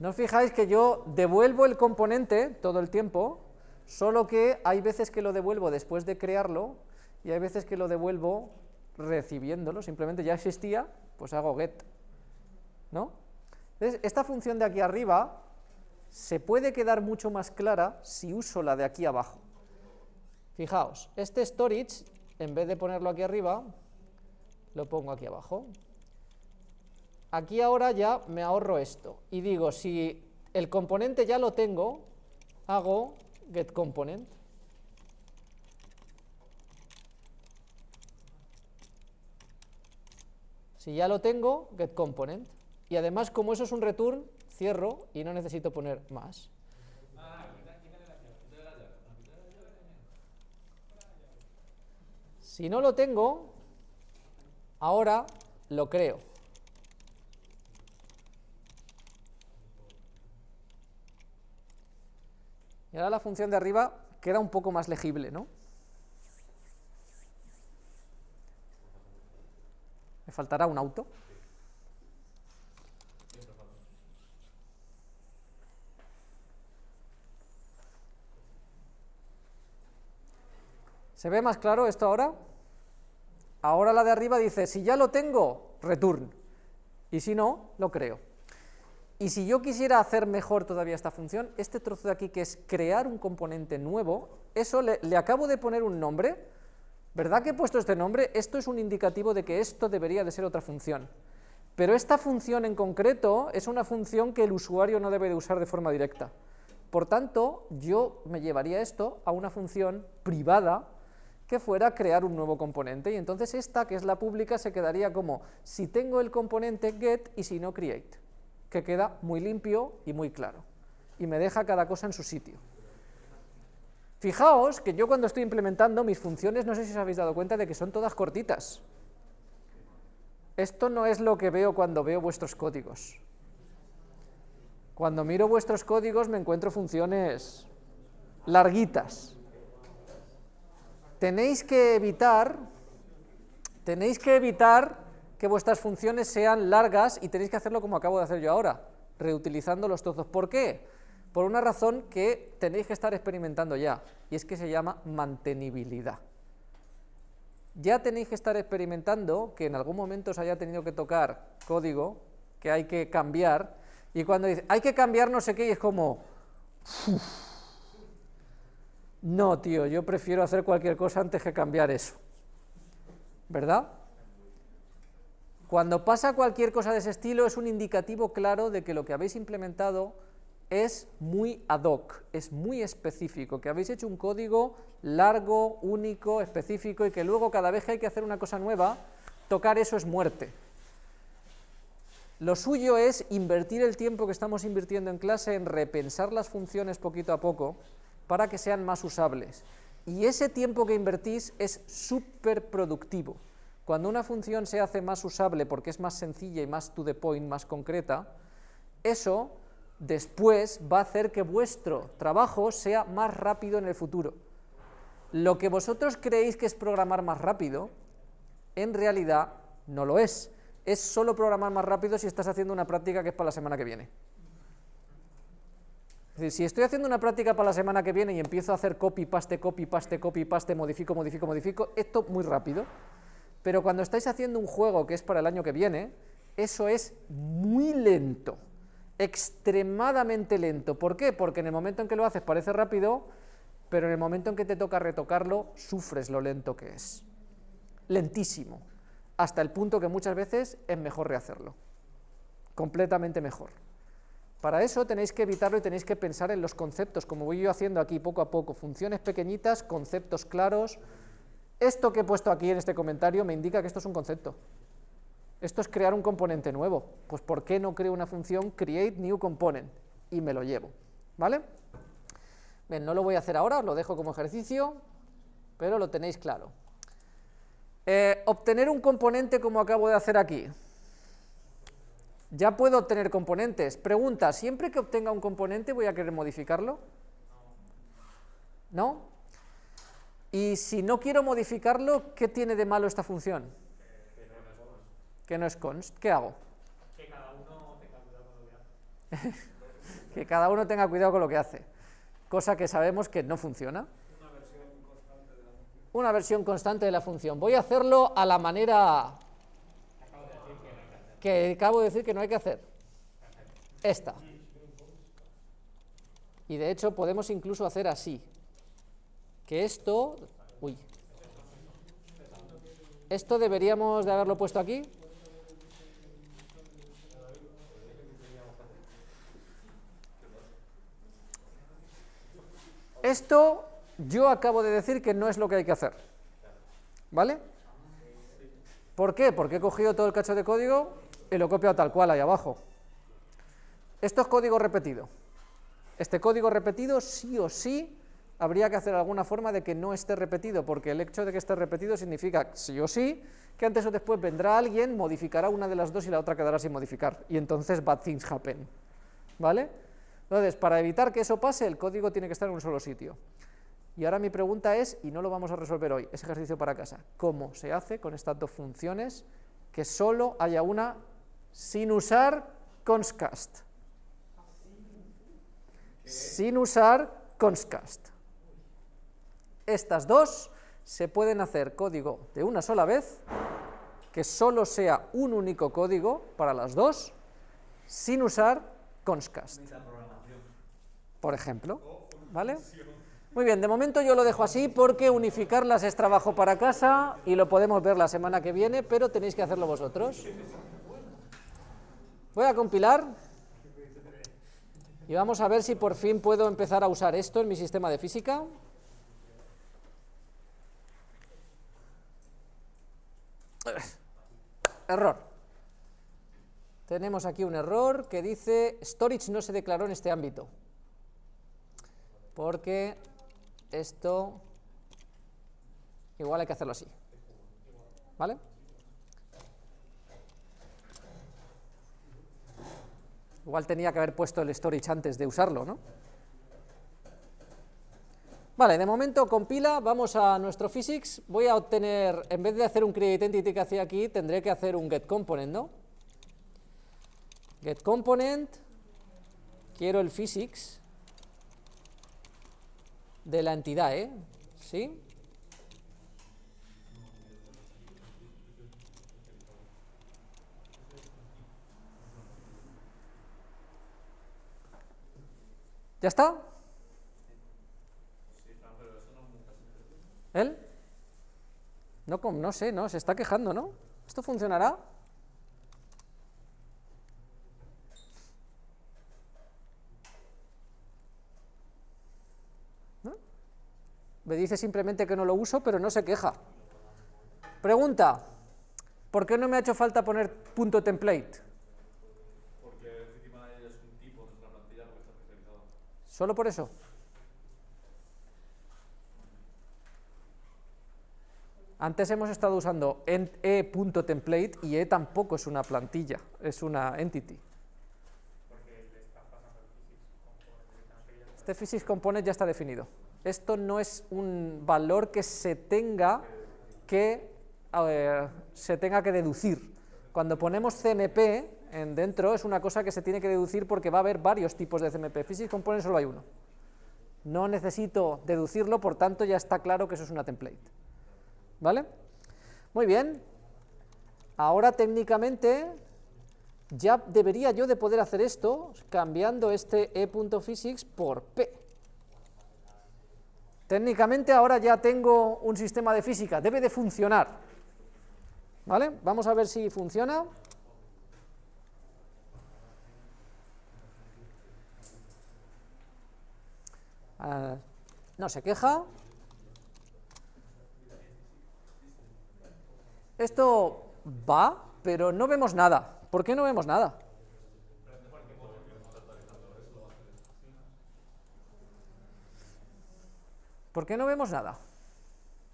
¿No os fijáis que yo devuelvo el componente todo el tiempo, solo que hay veces que lo devuelvo después de crearlo y hay veces que lo devuelvo recibiéndolo, simplemente ya existía, pues hago get, ¿no? Entonces, esta función de aquí arriba se puede quedar mucho más clara si uso la de aquí abajo. Fijaos, este storage, en vez de ponerlo aquí arriba, lo pongo aquí abajo. Aquí ahora ya me ahorro esto, y digo, si el componente ya lo tengo, hago getComponent. Si ya lo tengo, getComponent. Y además, como eso es un return, cierro y no necesito poner más. Si no lo tengo, ahora lo creo. La función de arriba queda un poco más legible, ¿no? Me faltará un auto. ¿Se ve más claro esto ahora? Ahora la de arriba dice, si ya lo tengo, return, y si no, lo creo. Y si yo quisiera hacer mejor todavía esta función, este trozo de aquí que es crear un componente nuevo, eso le, acabo de poner un nombre, ¿verdad que he puesto este nombre? Esto es un indicativo de que esto debería de ser otra función. Pero esta función en concreto es una función que el usuario no debe de usar de forma directa. Por tanto, yo me llevaría esto a una función privada que fuera crear un nuevo componente, y entonces esta, que es la pública, se quedaría como si tengo el componente get y si no create, que queda muy limpio y muy claro, y me deja cada cosa en su sitio. Fijaos que yo cuando estoy implementando mis funciones, no sé si os habéis dado cuenta de que son todas cortitas. Esto no es lo que veo cuando veo vuestros códigos. Cuando miro vuestros códigos me encuentro funciones larguitas tenéis que evitar, tenéis que evitar que vuestras funciones sean largas y tenéis que hacerlo como acabo de hacer yo ahora, reutilizando los trozos. ¿Por qué? Por una razón que tenéis que estar experimentando ya, y es que se llama mantenibilidad. Ya tenéis que estar experimentando que en algún momento os haya tenido que tocar código que hay que cambiar, y cuando dice, hay que cambiar no sé qué, y es como... No, tío, yo prefiero hacer cualquier cosa antes que cambiar eso. ¿Verdad? Cuando pasa cualquier cosa de ese estilo es un indicativo claro de que lo que habéis implementado es muy ad hoc, es muy específico, que habéis hecho un código largo, único, específico y que luego cada vez que hay que hacer una cosa nueva, tocar eso es muerte. Lo suyo es invertir el tiempo que estamos invirtiendo en clase en repensar las funciones poquito a poco, para que sean más usables. Y ese tiempo que invertís es súper productivo. Cuando una función se hace más usable porque es más sencilla y más to the point, más concreta, eso después va a hacer que vuestro trabajo sea más rápido en el futuro. Lo que vosotros creéis que es programar más rápido, en realidad no lo es. Es solo programar más rápido si estás haciendo una práctica que es para la semana que viene. Es decir, si estoy haciendo una práctica para la semana que viene y empiezo a hacer copy, paste, copy, paste, copy, paste, modifico, modifico, modifico, esto muy rápido. Pero cuando estáis haciendo un juego que es para el año que viene, eso es muy lento, extremadamente lento. ¿Por qué? Porque en el momento en que lo haces parece rápido, pero en el momento en que te toca retocarlo, sufres lo lento que es. Lentísimo, hasta el punto que muchas veces es mejor rehacerlo, completamente mejor. Para eso tenéis que evitarlo y tenéis que pensar en los conceptos, como voy yo haciendo aquí poco a poco, funciones pequeñitas, conceptos claros. Esto que he puesto aquí en este comentario me indica que esto es un concepto. Esto es crear un componente nuevo. Pues ¿por qué no creo una función create new component? Y me lo llevo, ¿vale? Bien, no lo voy a hacer ahora, os lo dejo como ejercicio, pero lo tenéis claro. Eh, obtener un componente como acabo de hacer aquí. Ya puedo obtener componentes. Pregunta, ¿siempre que obtenga un componente voy a querer modificarlo? ¿No? Y si no quiero modificarlo, ¿qué tiene de malo esta función? Que no es const. ¿Qué hago? Que cada uno tenga cuidado con lo que hace. que cada uno tenga cuidado con lo que hace. Cosa que sabemos que no funciona. una versión constante de la función. Voy a hacerlo a la manera que acabo de decir que no hay que hacer. Esta. Y de hecho podemos incluso hacer así. Que esto... Uy. Esto deberíamos de haberlo puesto aquí. Esto yo acabo de decir que no es lo que hay que hacer. ¿Vale? ¿Por qué? Porque he cogido todo el cacho de código y lo he copiado tal cual ahí abajo. Esto es código repetido. Este código repetido sí o sí habría que hacer alguna forma de que no esté repetido, porque el hecho de que esté repetido significa sí o sí que antes o después vendrá alguien, modificará una de las dos y la otra quedará sin modificar, y entonces bad things happen. ¿Vale? Entonces, para evitar que eso pase, el código tiene que estar en un solo sitio. Y ahora mi pregunta es, y no lo vamos a resolver hoy, es ejercicio para casa, ¿cómo se hace con estas dos funciones que solo haya una sin usar conscast? Sin usar conscast. Estas dos se pueden hacer código de una sola vez, que solo sea un único código para las dos, sin usar conscast por ejemplo. ¿Vale? Muy bien, de momento yo lo dejo así porque unificarlas es trabajo para casa y lo podemos ver la semana que viene, pero tenéis que hacerlo vosotros. Voy a compilar y vamos a ver si por fin puedo empezar a usar esto en mi sistema de física. Error. Tenemos aquí un error que dice storage no se declaró en este ámbito porque esto igual hay que hacerlo así. ¿Vale? Igual tenía que haber puesto el storage antes de usarlo, ¿no? Vale, de momento compila, vamos a nuestro physics, voy a obtener, en vez de hacer un create entity que hacía aquí, tendré que hacer un get component, ¿no? Get component, quiero el physics, de la entidad, ¿eh? ¿Sí? ¿Ya está? ¿Él? No, no sé, no, se está quejando, ¿no? ¿Esto funcionará? Me dice simplemente que no lo uso, pero no se queja. Pregunta, ¿por qué no me ha hecho falta poner punto template? Porque el es un tipo, no es una plantilla, porque está especializado. ¿Solo por eso? Antes hemos estado usando e.template y e tampoco es una plantilla, es una entity. Este physics component ya está definido esto no es un valor que se tenga que, se tenga que deducir. Cuando ponemos CMP en dentro es una cosa que se tiene que deducir porque va a haber varios tipos de CMP. Physics Component solo hay uno. No necesito deducirlo, por tanto ya está claro que eso es una template. ¿Vale? Muy bien. Ahora técnicamente ya debería yo de poder hacer esto cambiando este e.physics por p. Técnicamente ahora ya tengo un sistema de física, debe de funcionar. ¿Vale? Vamos a ver si funciona. Ah, no se queja. Esto va, pero no vemos nada. ¿Por qué no vemos nada? ¿Por qué no vemos nada?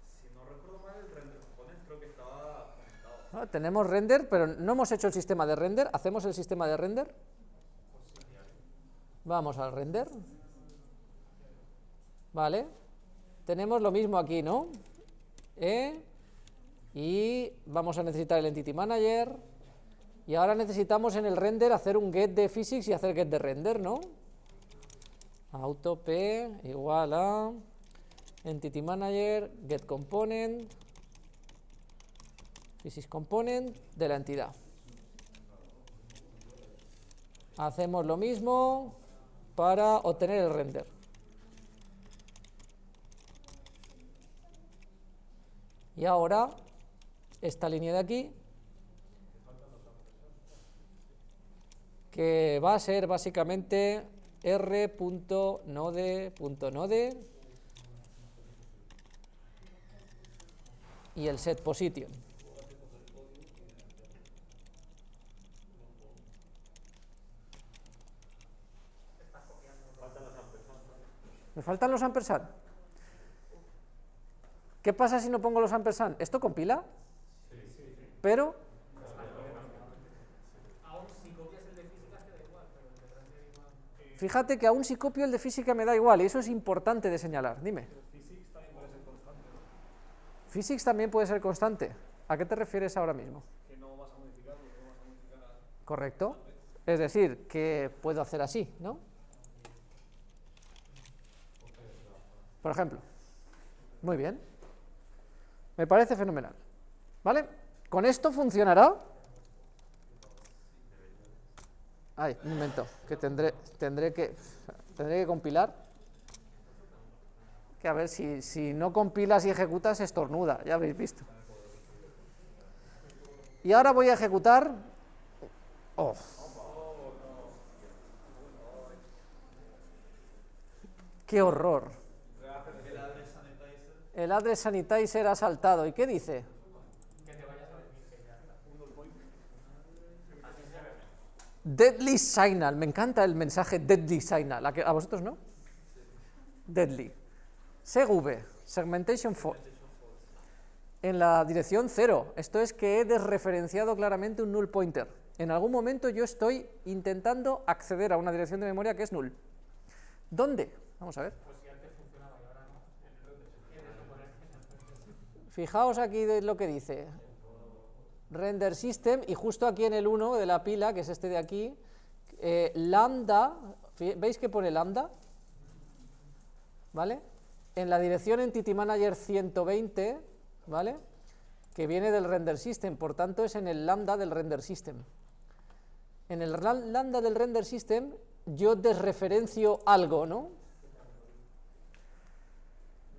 Si no recuerdo mal, el render component creo que estaba conectado. tenemos render, pero no hemos hecho el sistema de render. ¿Hacemos el sistema de render? Vamos al render. Vale. Tenemos lo mismo aquí, ¿no? E, y vamos a necesitar el Entity Manager. Y ahora necesitamos en el render hacer un get de physics y hacer get de render, ¿no? Auto P igual a Entity Manager, Get Component, Physics Component de la entidad. Hacemos lo mismo para obtener el render. Y ahora, esta línea de aquí, que va a ser básicamente r.node.node y el set position. Me faltan los ampersand. ¿Qué pasa si no pongo los ampersand? ¿Esto compila? Pero Fíjate que aún si copio el de física me da igual, y eso es importante de señalar. Dime. Physics también puede ser constante. ¿A qué te refieres ahora mismo? Que no vas a modificarlo, no vas a modificar a- Correcto. Es decir, que puedo hacer así, ¿no? Por ejemplo. Muy bien. Me parece fenomenal. ¿Vale? ¿Con esto funcionará? Ay, un momento, que tendré, tendré que tendré que compilar. Que a ver, si, si no compilas y ejecutas, estornuda, ya habéis visto. Y ahora voy a ejecutar. Oh. ¡Qué horror! El address sanitizer ha saltado. ¿Y qué dice? Deadly Signal. Me encanta el mensaje Deadly Signal. ¿A, vosotros no? Deadly. SegV, Segmentation Fault. En la dirección 0. Esto es que he desreferenciado claramente un null pointer. En algún momento yo estoy intentando acceder a una dirección de memoria que es null. ¿Dónde? Vamos a ver. Fijaos aquí de lo que dice. Render system, y justo aquí en el 1 de la pila, que es este de aquí, eh, lambda, ¿veis que pone lambda? ¿Vale? En la dirección entity manager 120, ¿vale? Que viene del render system, por tanto es en el lambda del render system. En el lambda del render system yo desreferencio algo, ¿no?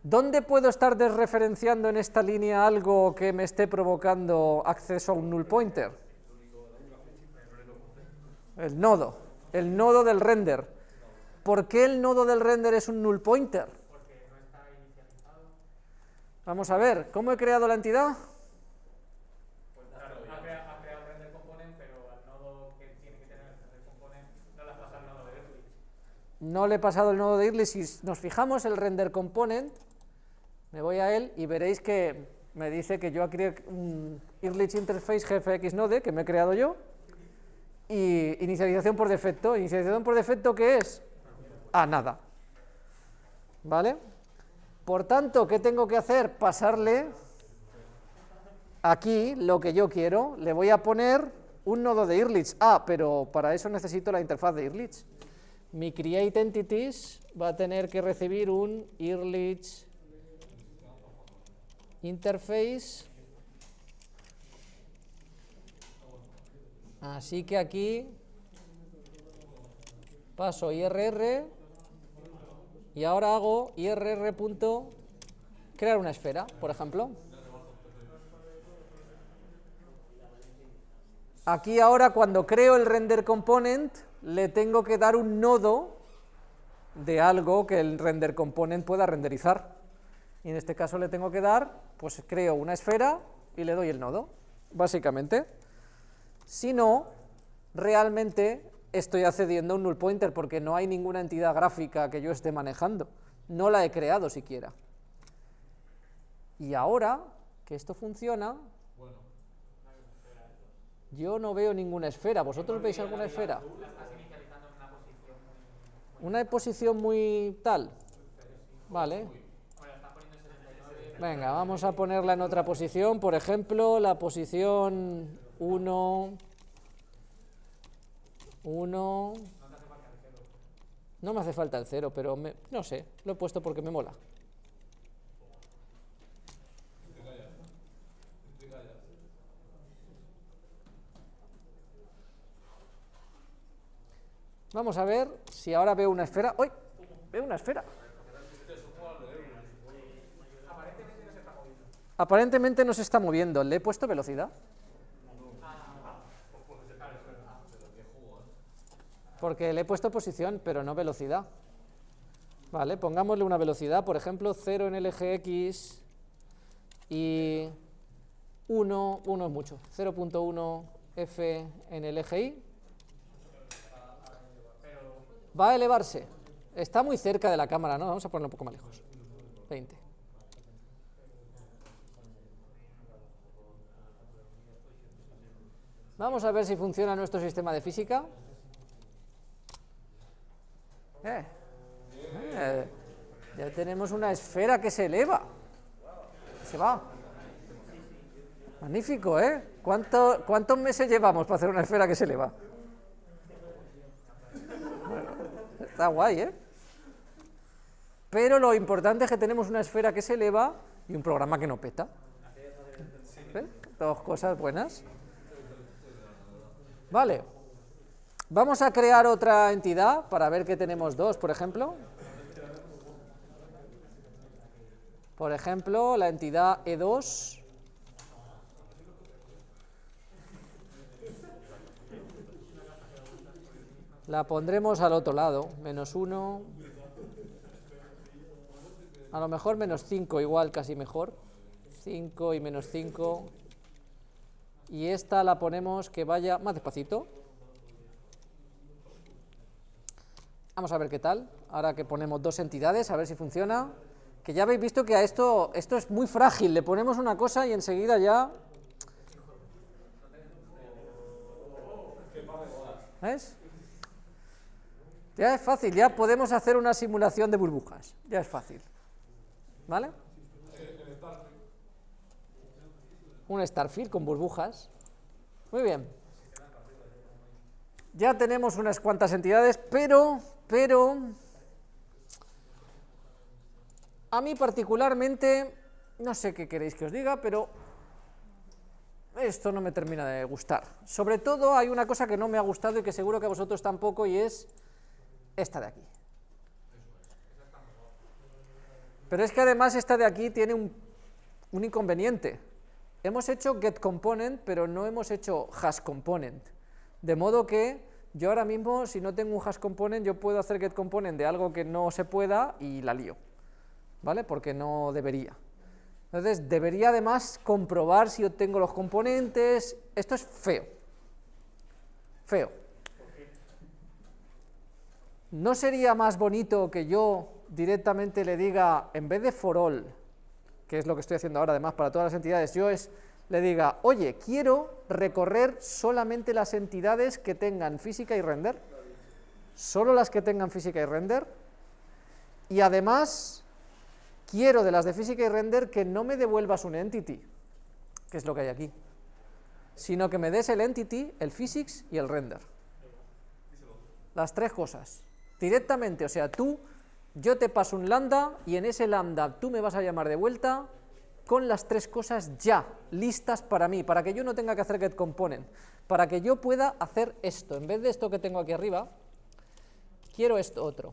¿Dónde puedo estar desreferenciando en esta línea algo que me esté provocando acceso a un null pointer? El nodo, el nodo del render. ¿Por qué el nodo del render es un null pointer? Vamos a ver, ¿cómo he creado la entidad? No le he pasado el nodo de Irlis. Si nos fijamos el render component, me voy a él y veréis que me dice que yo creé un Irlich Interface GFX Node que me he creado yo y inicialización por defecto. ¿Inicialización por defecto qué es? Ah, nada. ¿Vale? Por tanto, ¿qué tengo que hacer? Pasarle aquí lo que yo quiero. Le voy a poner un nodo de Irlich. Ah, pero para eso necesito la interfaz de Irlich. Mi create entities va a tener que recibir un Irlich interface. Así que aquí paso IRR y ahora hago IRR punto crear una esfera, por ejemplo. Aquí ahora cuando creo el render component le tengo que dar un nodo de algo que el render component pueda renderizar. Y en este caso le tengo que dar, pues creo una esfera y le doy el nodo, básicamente. Si no, realmente estoy accediendo a un null pointer porque no hay ninguna entidad gráfica que yo esté manejando. No la he creado siquiera. Y ahora que esto funciona, yo no veo ninguna esfera. ¿Vosotros veis alguna esfera? Una posición muy tal. Vale. Venga, vamos a ponerla en otra posición, por ejemplo, la posición 1, 1, no me hace falta el 0, pero me, no sé, lo he puesto porque me mola. Vamos a ver si ahora veo una esfera. ¡Uy! Veo una esfera. Aparentemente no se está moviendo. ¿Le he puesto velocidad? Porque le he puesto posición, pero no velocidad. Vale, pongámosle una velocidad, por ejemplo, 0 en el eje X y 1, 1 es mucho, 0.1 F en el eje Y. Va a elevarse. Está muy cerca de la cámara, ¿no? Vamos a ponerlo un poco más lejos. 20. Vamos a ver si funciona nuestro sistema de física. Eh, eh, ya tenemos una esfera que se eleva. Se va. Magnífico, ¿eh? ¿Cuánto- ¿Cuántos meses llevamos para hacer una esfera que se eleva? Está guay, ¿eh? Pero lo importante es que tenemos una esfera que se eleva y un programa que no peta. ¿Eh? Dos cosas buenas. Vale. Vamos a crear otra entidad para ver que tenemos dos, por ejemplo. Por ejemplo, la entidad E E2. La pondremos al otro lado, menos 1. A lo mejor menos 5, igual, casi mejor. 5 y menos 5. Y esta la ponemos que vaya más despacito. Vamos a ver qué tal. Ahora que ponemos dos entidades, a ver si funciona. Que ya habéis visto que a esto, esto es muy frágil. Le ponemos una cosa y enseguida ya... ¿Ves? Ya es fácil, ya podemos hacer una simulación de burbujas. Ya es fácil. ¿Vale? Un Starfield con burbujas. Muy bien. Ya tenemos unas cuantas entidades, pero, pero, a mí particularmente, no sé qué queréis que os diga, pero esto no me termina de gustar. Sobre todo hay una cosa que no me ha gustado y que seguro que a vosotros tampoco, y es esta de aquí. Pero es que además esta de aquí tiene un, un inconveniente. Hemos hecho getComponent, pero no hemos hecho hashComponent. De modo que yo ahora mismo, si no tengo un hashComponent, yo puedo hacer getComponent de algo que no se pueda y la lío. ¿Vale? Porque no debería. Entonces, debería además comprobar si obtengo los componentes. Esto es feo. Feo. ¿No sería más bonito que yo directamente le diga, en vez de for all, que es lo que estoy haciendo ahora además para todas las entidades, yo es, le diga, oye, quiero recorrer solamente las entidades que tengan física y render, solo las que tengan física y render, y además quiero de las de física y render que no me devuelvas un entity, que es lo que hay aquí, sino que me des el entity, el physics y el render. Las tres cosas. Directamente, o sea, tú, yo te paso un lambda y en ese lambda tú me vas a llamar de vuelta con las tres cosas ya, listas para mí, para que yo no tenga que hacer getComponent, para que yo pueda hacer esto. En vez de esto que tengo aquí arriba, quiero esto otro.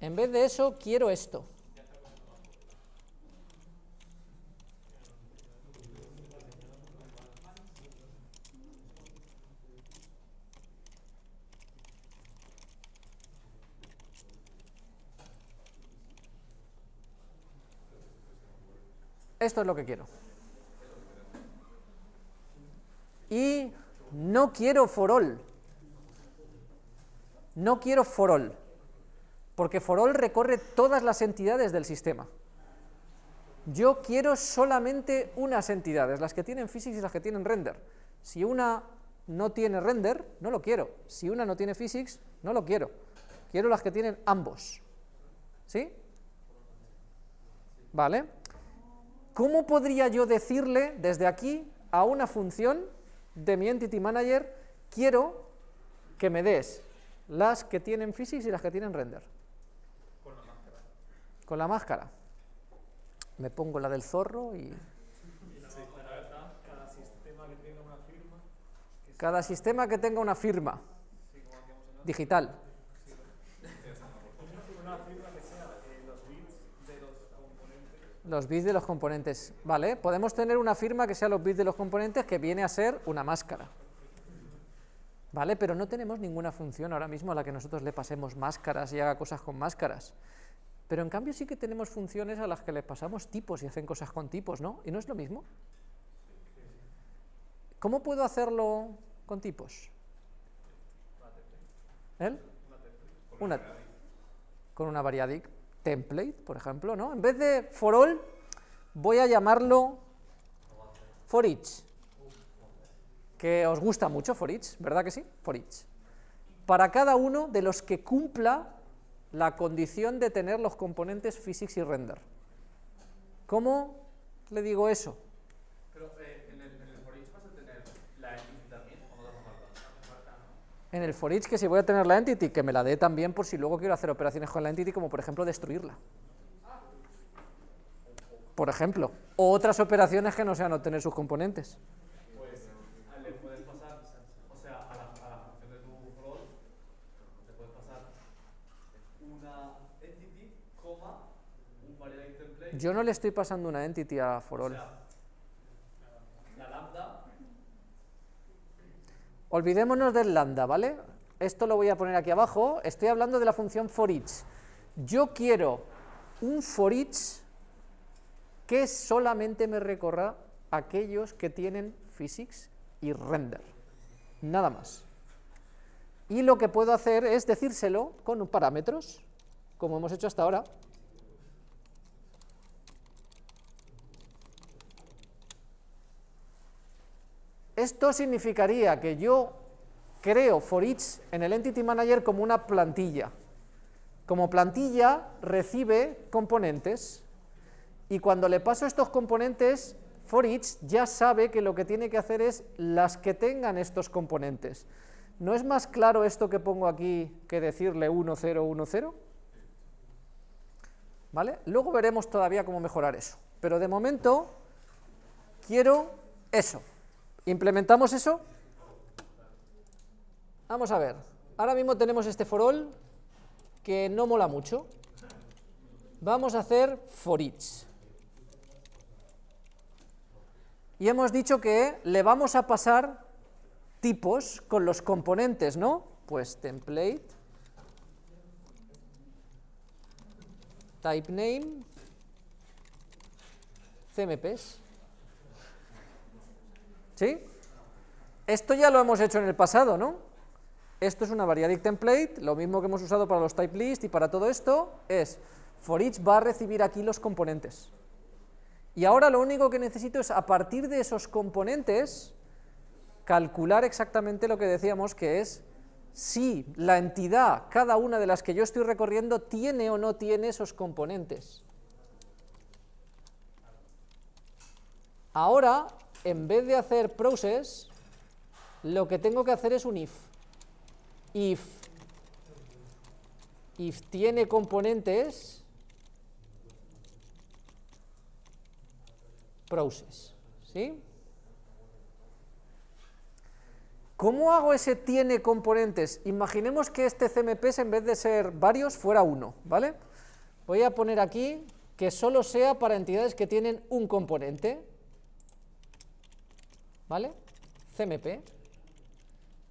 En vez de eso, quiero esto. Esto es lo que quiero. Y no quiero for all. No quiero for all. Porque for all recorre todas las entidades del sistema. Yo quiero solamente unas entidades, las que tienen physics y las que tienen render. Si una no tiene render, no lo quiero. Si una no tiene physics, no lo quiero. Quiero las que tienen ambos. ¿Sí? ¿Vale? ¿Cómo podría yo decirle desde aquí a una función de mi Entity Manager, quiero que me des las que tienen physics y las que tienen render? Con la máscara. Con la máscara. Me pongo la del zorro y... Cada sistema que tenga una firma, digital. Una firma que sea eh, los bits de los componentes. Los bits de los componentes, ¿vale? Podemos tener una firma que sea los bits de los componentes que viene a ser una máscara. ¿Vale? Pero no tenemos ninguna función ahora mismo a la que nosotros le pasemos máscaras y haga cosas con máscaras. Pero en cambio sí que tenemos funciones a las que le pasamos tipos y hacen cosas con tipos, ¿no? ¿Y no es lo mismo? ¿Cómo puedo hacerlo con tipos? ¿El? Una, con una variadic template, por ejemplo, ¿no? En vez de for all, voy a llamarlo for each, que os gusta mucho for each, ¿verdad que sí? For each. Para cada uno de los que cumpla la condición de tener los componentes physics y render. ¿Cómo le digo eso? Pero eh, en, el, en el for each vas a tener la entity también, ¿o no te hace falta? En el for each que si voy a tener la entity, que me la dé también por si luego quiero hacer operaciones con la entity, como por ejemplo destruirla. Por ejemplo. O otras operaciones que no sean obtener sus componentes. Pues le puedes pasar, o sea, a la, a la función de tu rol, le puedes pasar una entity, coma, un variable template, Yo no le estoy pasando una entity a for o sea, la lambda, Olvidémonos del lambda, ¿vale? Esto lo voy a poner aquí abajo. Estoy hablando de la función for each. Yo quiero un for each que solamente me recorra aquellos que tienen physics y render. Nada más. Y lo que puedo hacer es decírselo con parámetros, como hemos hecho hasta ahora. Esto significaría que yo creo for each en el Entity Manager como una plantilla. Como plantilla recibe componentes y cuando le paso estos componentes, for each ya sabe que lo que tiene que hacer es las que tengan estos componentes. ¿No es más claro esto que pongo aquí que decirle 1, 0, 1, 0? ¿Vale? Luego veremos todavía cómo mejorar eso. Pero de momento quiero eso. ¿Implementamos eso? Vamos a ver. Ahora mismo tenemos este for all que no mola mucho. Vamos a hacer for each. Y hemos dicho que le vamos a pasar tipos con los componentes, ¿no? Pues template, type name, CMPs. ¿Sí? Esto ya lo hemos hecho en el pasado, ¿no? Esto es una variadic template, lo mismo que hemos usado para los type list y para todo esto, es for each va a recibir aquí los componentes. Y ahora lo único que necesito es, a partir de esos componentes, calcular exactamente lo que decíamos, que es si la entidad, cada una de las que yo estoy recorriendo, tiene o no tiene esos componentes. Ahora, en vez de hacer process, lo que tengo que hacer es un if. If, if tiene componentes, process. ¿Sí? ¿Cómo hago ese tiene componentes? Imaginemos que este CMPs en vez de ser varios fuera uno, ¿vale? Voy a poner aquí que solo sea para entidades que tienen un componente, ¿vale? CMP.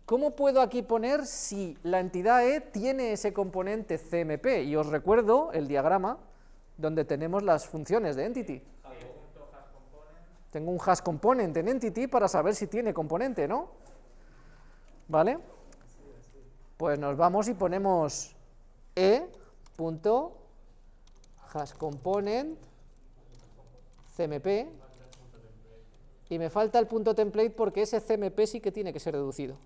¿Cómo puedo aquí poner si la entidad E tiene ese componente CMP? Y os recuerdo el diagrama donde tenemos las funciones de entity. Tengo un hash component en entity para saber si tiene componente, ¿no? ¿Vale? Pues nos vamos y ponemos e punto hash component cmp y me falta el punto template porque ese cmp sí que tiene que ser reducido.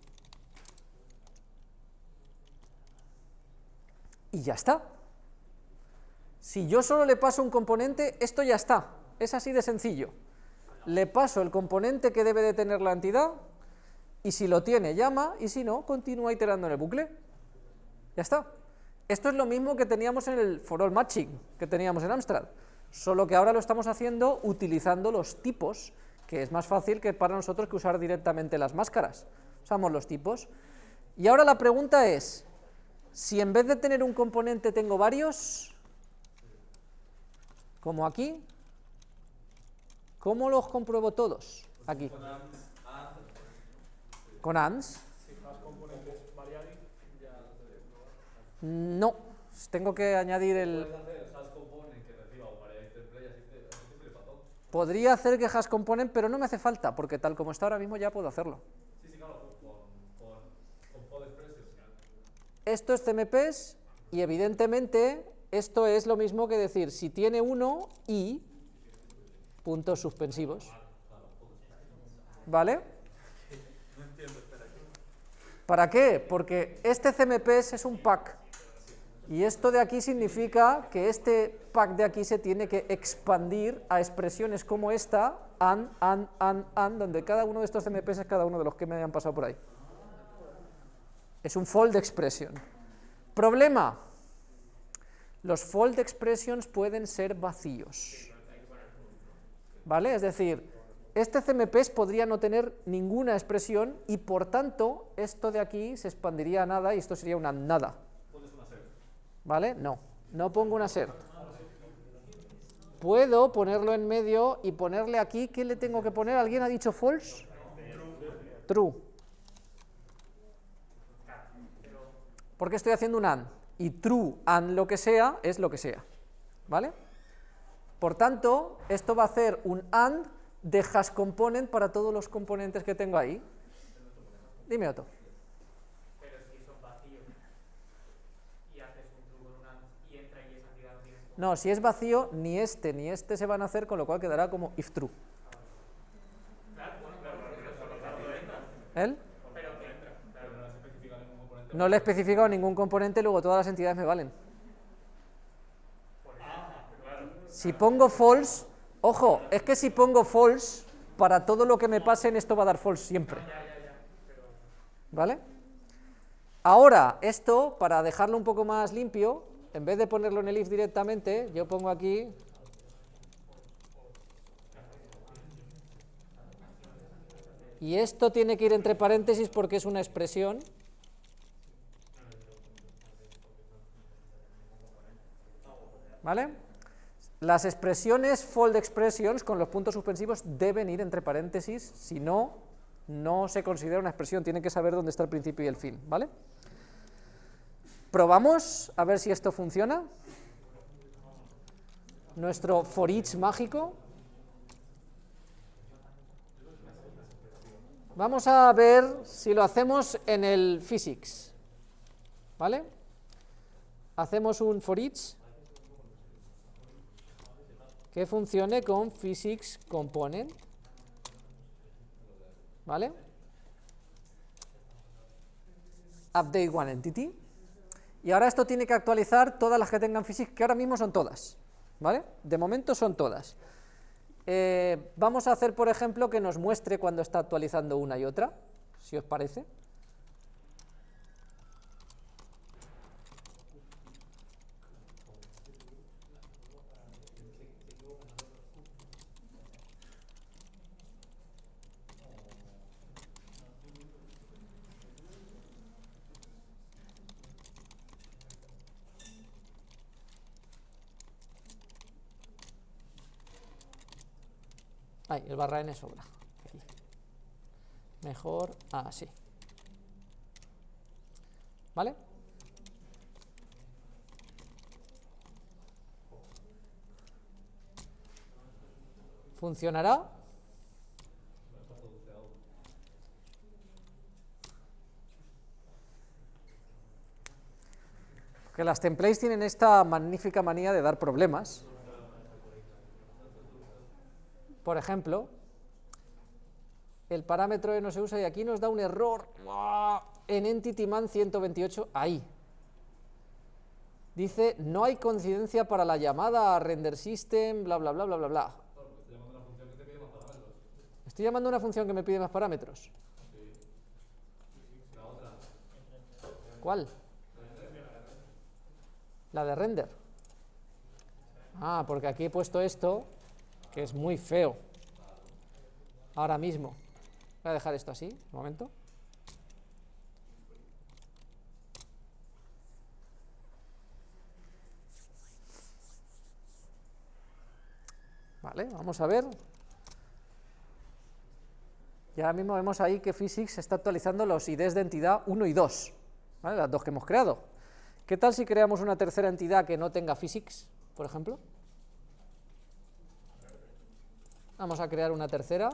Y ya está. Si yo solo le paso un componente, esto ya está. Es así de sencillo. Le paso el componente que debe de tener la entidad y si lo tiene llama y si no, continúa iterando en el bucle. Ya está. Esto es lo mismo que teníamos en el for all matching que teníamos en Amstrad, solo que ahora lo estamos haciendo utilizando los tipos, que es más fácil que para nosotros que usar directamente las máscaras. Usamos los tipos. Y ahora la pregunta es, si en vez de tener un componente tengo varios, como aquí, ¿cómo los compruebo todos? Aquí. Con ANDs. No, tengo que añadir el... Puedes hacer hash component que reciba un variable template y así te, así te flipa todo. Podría hacer que hash component, pero no me hace falta, porque tal como está ahora mismo ya puedo hacerlo. Sí, sí, claro, con, con. Esto es CMPs y evidentemente esto es lo mismo que decir si tiene uno y puntos suspensivos. ¿Vale? ¿Para qué? Porque este CMPs es un pack y esto de aquí significa que este pack de aquí se tiene que expandir a expresiones como esta, and, and, and, and, donde cada uno de estos CMPs es cada uno de los que me han pasado por ahí. Es un fold expression. Problema. Los fold expressions pueden ser vacíos. ¿Vale? Es decir, este CMPs podría no tener ninguna expresión y por tanto esto de aquí se expandiría a nada y esto sería una nada. ¿Vale? No, no pongo una assert. Puedo ponerlo en medio y ponerle aquí, ¿qué le tengo que poner? ¿Alguien ha dicho false? True. Porque estoy haciendo un AND y true AND lo que sea es lo que sea. ¿Vale? Por tanto, esto va a hacer un AND de hash component para todos los componentes que tengo ahí. Dime Otto. Pero si son vacíos y haces un true con un AND y entra y esa entidad no si es vacío, ni este ni este se van a hacer, con lo cual quedará como if true. ¿Él? No le he especificado ningún componente, luego todas las entidades me valen. Si pongo false, ojo, es que si pongo false, para todo lo que me pasen esto va a dar false siempre. ¿Vale? Ahora, esto, para dejarlo un poco más limpio, en vez de ponerlo en el if directamente, yo pongo aquí y esto tiene que ir entre paréntesis porque es una expresión. ¿Vale? Las expresiones fold expressions con los puntos suspensivos deben ir entre paréntesis, si no, no se considera una expresión, tienen que saber dónde está el principio y el fin, ¿vale? Probamos a ver si esto funciona. Nuestro for each mágico. Vamos a ver si lo hacemos en el physics, ¿vale? Hacemos un for each que funcione con physics component, ¿vale? Update one entity. Y ahora esto tiene que actualizar todas las que tengan physics, que ahora mismo son todas, ¿vale? De momento son todas. Eh, vamos a hacer, por ejemplo, que nos muestre cuando está actualizando una y otra, si os parece. El barra n sobra. Mejor así. ¿Vale? ¿Funcionará? Que las templates tienen esta magnífica manía de dar problemas. Por ejemplo, el parámetro no se usa y aquí nos da un error en EntityMan 128, ahí. Dice, no hay coincidencia para la llamada a render system, bla, bla, bla, bla, bla, bla. Estoy llamando una función que me pide más parámetros. ¿Cuál? La de render. Ah, porque aquí he puesto esto, es muy feo. Ahora mismo. Voy a dejar esto así, un momento. Vale, vamos a ver. Y ahora mismo vemos ahí que Physics está actualizando los IDs de entidad 1 y 2, las dos que hemos creado. ¿Qué tal si creamos una tercera entidad que no tenga Physics, por ejemplo? Vamos a crear una tercera.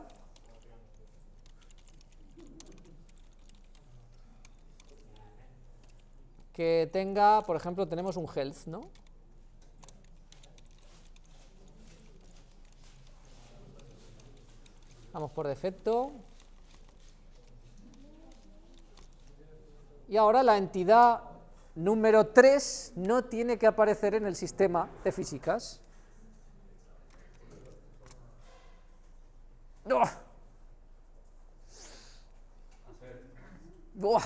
Que tenga, por ejemplo, tenemos un health, ¿no? Vamos por defecto. Y ahora la entidad número 3 no tiene que aparecer en el sistema de físicas. ¡Buah! ¡Buah!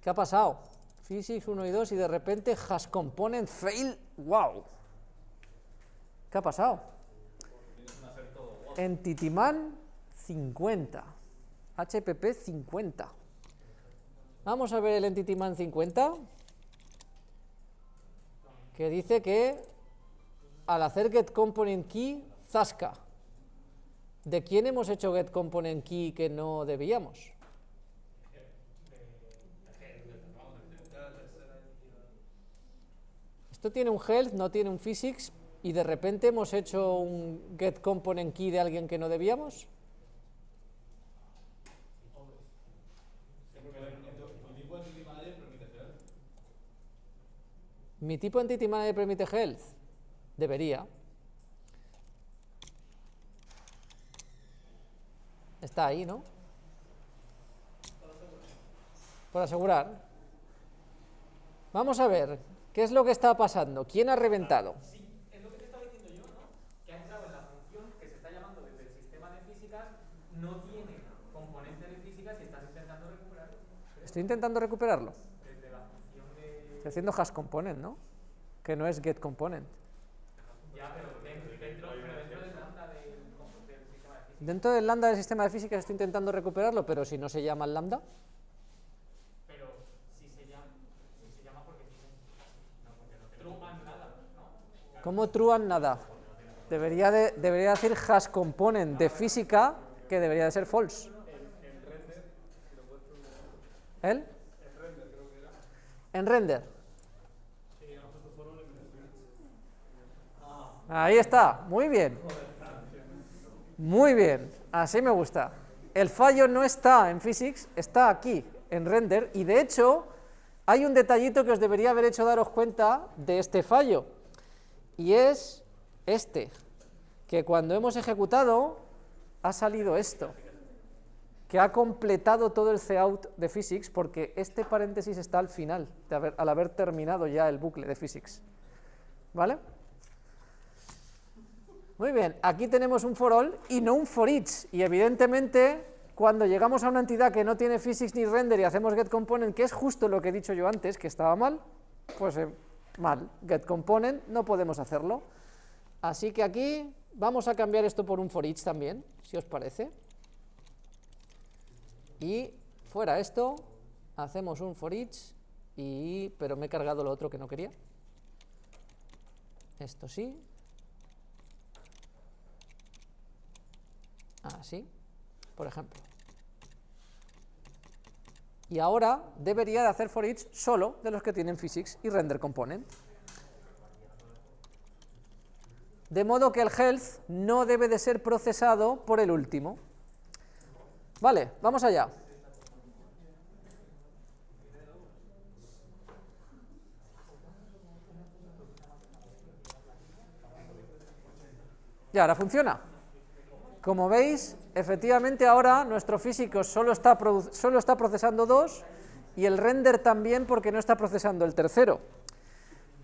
¿Qué ha pasado? Physics 1 y 2 y de repente has component fail. ¡Wow! ¿Qué ha pasado? Entityman 50. HPP 50. Vamos a ver el Entityman 50, que dice que al hacer get component key, zasca. ¿De quién hemos hecho get component key que no debíamos? Esto tiene un health, no tiene un physics, y de repente hemos hecho un get component key de alguien que no debíamos. ¿Mi tipo Entity Manager permite health? Debería. Está ahí, ¿no? Por asegurar. Vamos a ver, ¿qué es lo que está pasando? ¿Quién ha reventado? Sí, es lo que te estaba diciendo yo, ¿no? Que ha entrado en la función que se está llamando desde el sistema de físicas, no tiene componente de físicas y estás intentando recuperarlo. Estoy intentando recuperarlo. Desde la función de... Estoy haciendo hash component, ¿no? Que no es get component. Ya, pero dentro, dentro, pero dentro del lambda del, del sistema de físicas. Dentro del lambda del sistema de físicas estoy intentando recuperarlo, pero si no se llama el lambda, Pero si se llama, si se llama porque tiene... No, porque no True and nada, ¿no? ¿cómo true and nada? Debería, de- debería decir hash component de física que debería de ser false. ¿El? En render. Ahí está, muy bien. Muy bien, así me gusta. El fallo no está en physics, está aquí, en render, y de hecho hay un detallito que os debería haber hecho daros cuenta de este fallo, y es este, que cuando hemos ejecutado ha salido esto, que ha completado todo el cout de physics, porque este paréntesis está al final, de haber- al haber terminado ya el bucle de physics. ¿Vale? Muy bien, aquí tenemos un for all y no un for each, y evidentemente cuando llegamos a una entidad que no tiene physics ni render y hacemos get component, que es justo lo que he dicho yo antes, que estaba mal, pues eh, mal, get component, no podemos hacerlo. Así que aquí vamos a cambiar esto por un for each también, si os parece. Y fuera esto, hacemos un for each, y, pero me he cargado lo otro que no quería. Esto sí, Así, por ejemplo. Y ahora debería de hacer for each solo de los que tienen physics y render component. De modo que el health no debe de ser procesado por el último. Vale, vamos allá. Y ahora funciona. Como veis, efectivamente ahora nuestro físico solo está, solo está procesando dos y el render también porque no está procesando el tercero.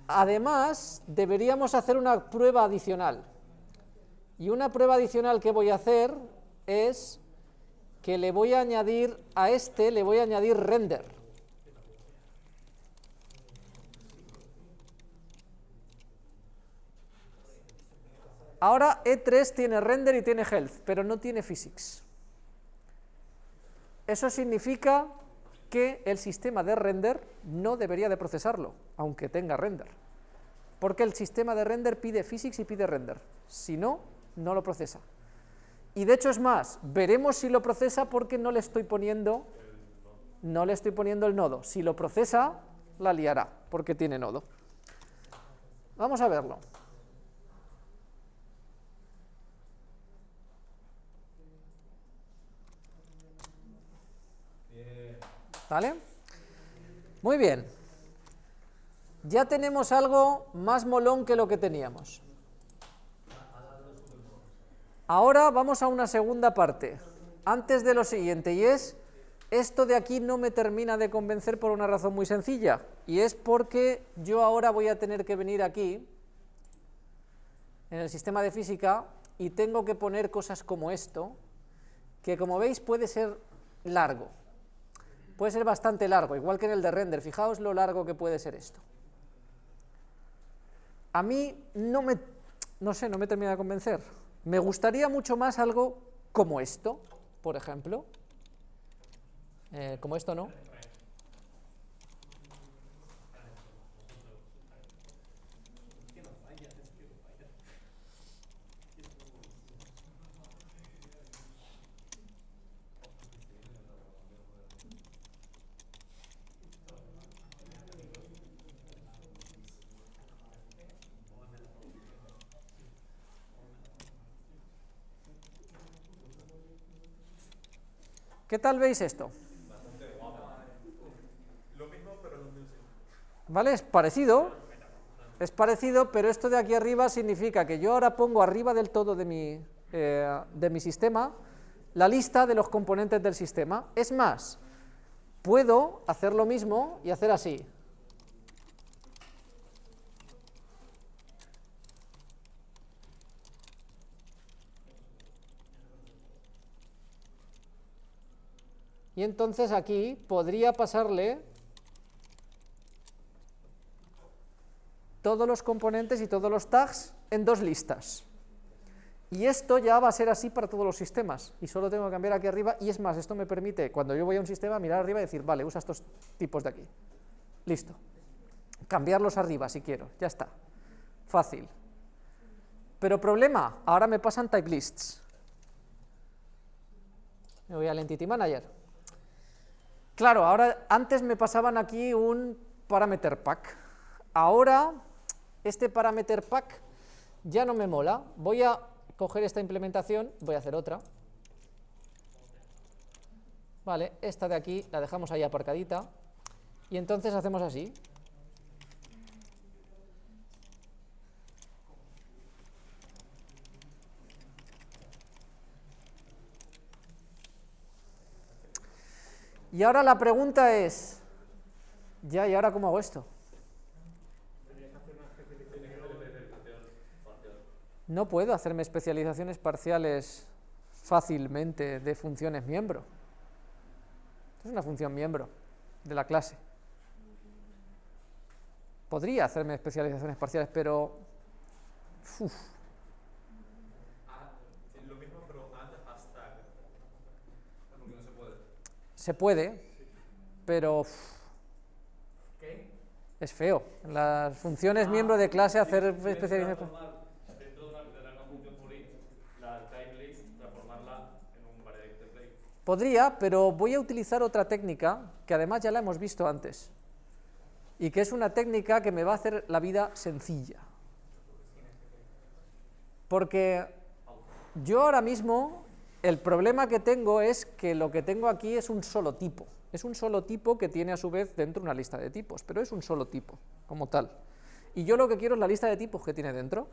Además, deberíamos hacer una prueba adicional. Y una prueba adicional que voy a hacer es que le voy a añadir a este, le voy a añadir render. Ahora E3 tiene render y tiene health, pero no tiene physics. Eso significa que el sistema de render no debería de procesarlo, aunque tenga render. porque el sistema de render pide physics y pide render, si no, no lo procesa. Y de hecho es más, veremos si lo procesa porque no le estoy poniendo, no le estoy poniendo el nodo. Si lo procesa, la liará, porque tiene nodo. Vamos a verlo. ¿Vale? Muy bien. Ya tenemos algo más molón que lo que teníamos. Ahora vamos a una segunda parte, antes de lo siguiente, y es, esto de aquí no me termina de convencer por una razón muy sencilla, y es porque yo ahora voy a tener que venir aquí, en el sistema de física, y tengo que poner cosas como esto, que como veis puede ser largo, puede ser bastante largo, igual que en el de render, fijaos lo largo que puede ser esto. A mí no me, no sé, no me termina de convencer, me gustaría mucho más algo como esto, por ejemplo. Eh, como esto, ¿no? ¿Qué tal veis esto? ¿Vale? Es parecido, es parecido, pero esto de aquí arriba significa que yo ahora pongo arriba del todo de mi, eh, de mi sistema la lista de los componentes del sistema. Es más, puedo hacer lo mismo y hacer así. Y entonces aquí podría pasarle todos los componentes y todos los tags en dos listas. Y esto ya va a ser así para todos los sistemas, y solo tengo que cambiar aquí arriba, y es más, esto me permite, cuando yo voy a un sistema, mirar arriba y decir, vale, usa estos tipos de aquí. Listo. Cambiarlos arriba si quiero, ya está. Fácil. Pero problema, ahora me pasan type lists. Me voy al Entity Manager. Claro, ahora antes me pasaban aquí un parameter pack. Ahora este parameter pack ya no me mola. Voy a coger esta implementación, voy a hacer otra. Vale, esta de aquí la dejamos ahí aparcadita. Y entonces hacemos así. Y ahora la pregunta es, ya, ¿y ahora cómo hago esto? No puedo hacerme especializaciones parciales fácilmente de funciones miembro. es una función miembro de la clase. Podría hacerme especializaciones parciales, pero... Uf, Se puede, pero ¿Qué? es feo. Las funciones miembro de clase hacer especialización. Podría, pero voy a utilizar otra técnica que además ya la hemos visto antes y que es una técnica que me va a hacer la vida sencilla. Porque yo ahora mismo el problema que tengo es que lo que tengo aquí es un solo tipo. Es un solo tipo que tiene a su vez dentro una lista de tipos, pero es un solo tipo, como tal. Y yo lo que quiero es la lista de tipos que tiene dentro,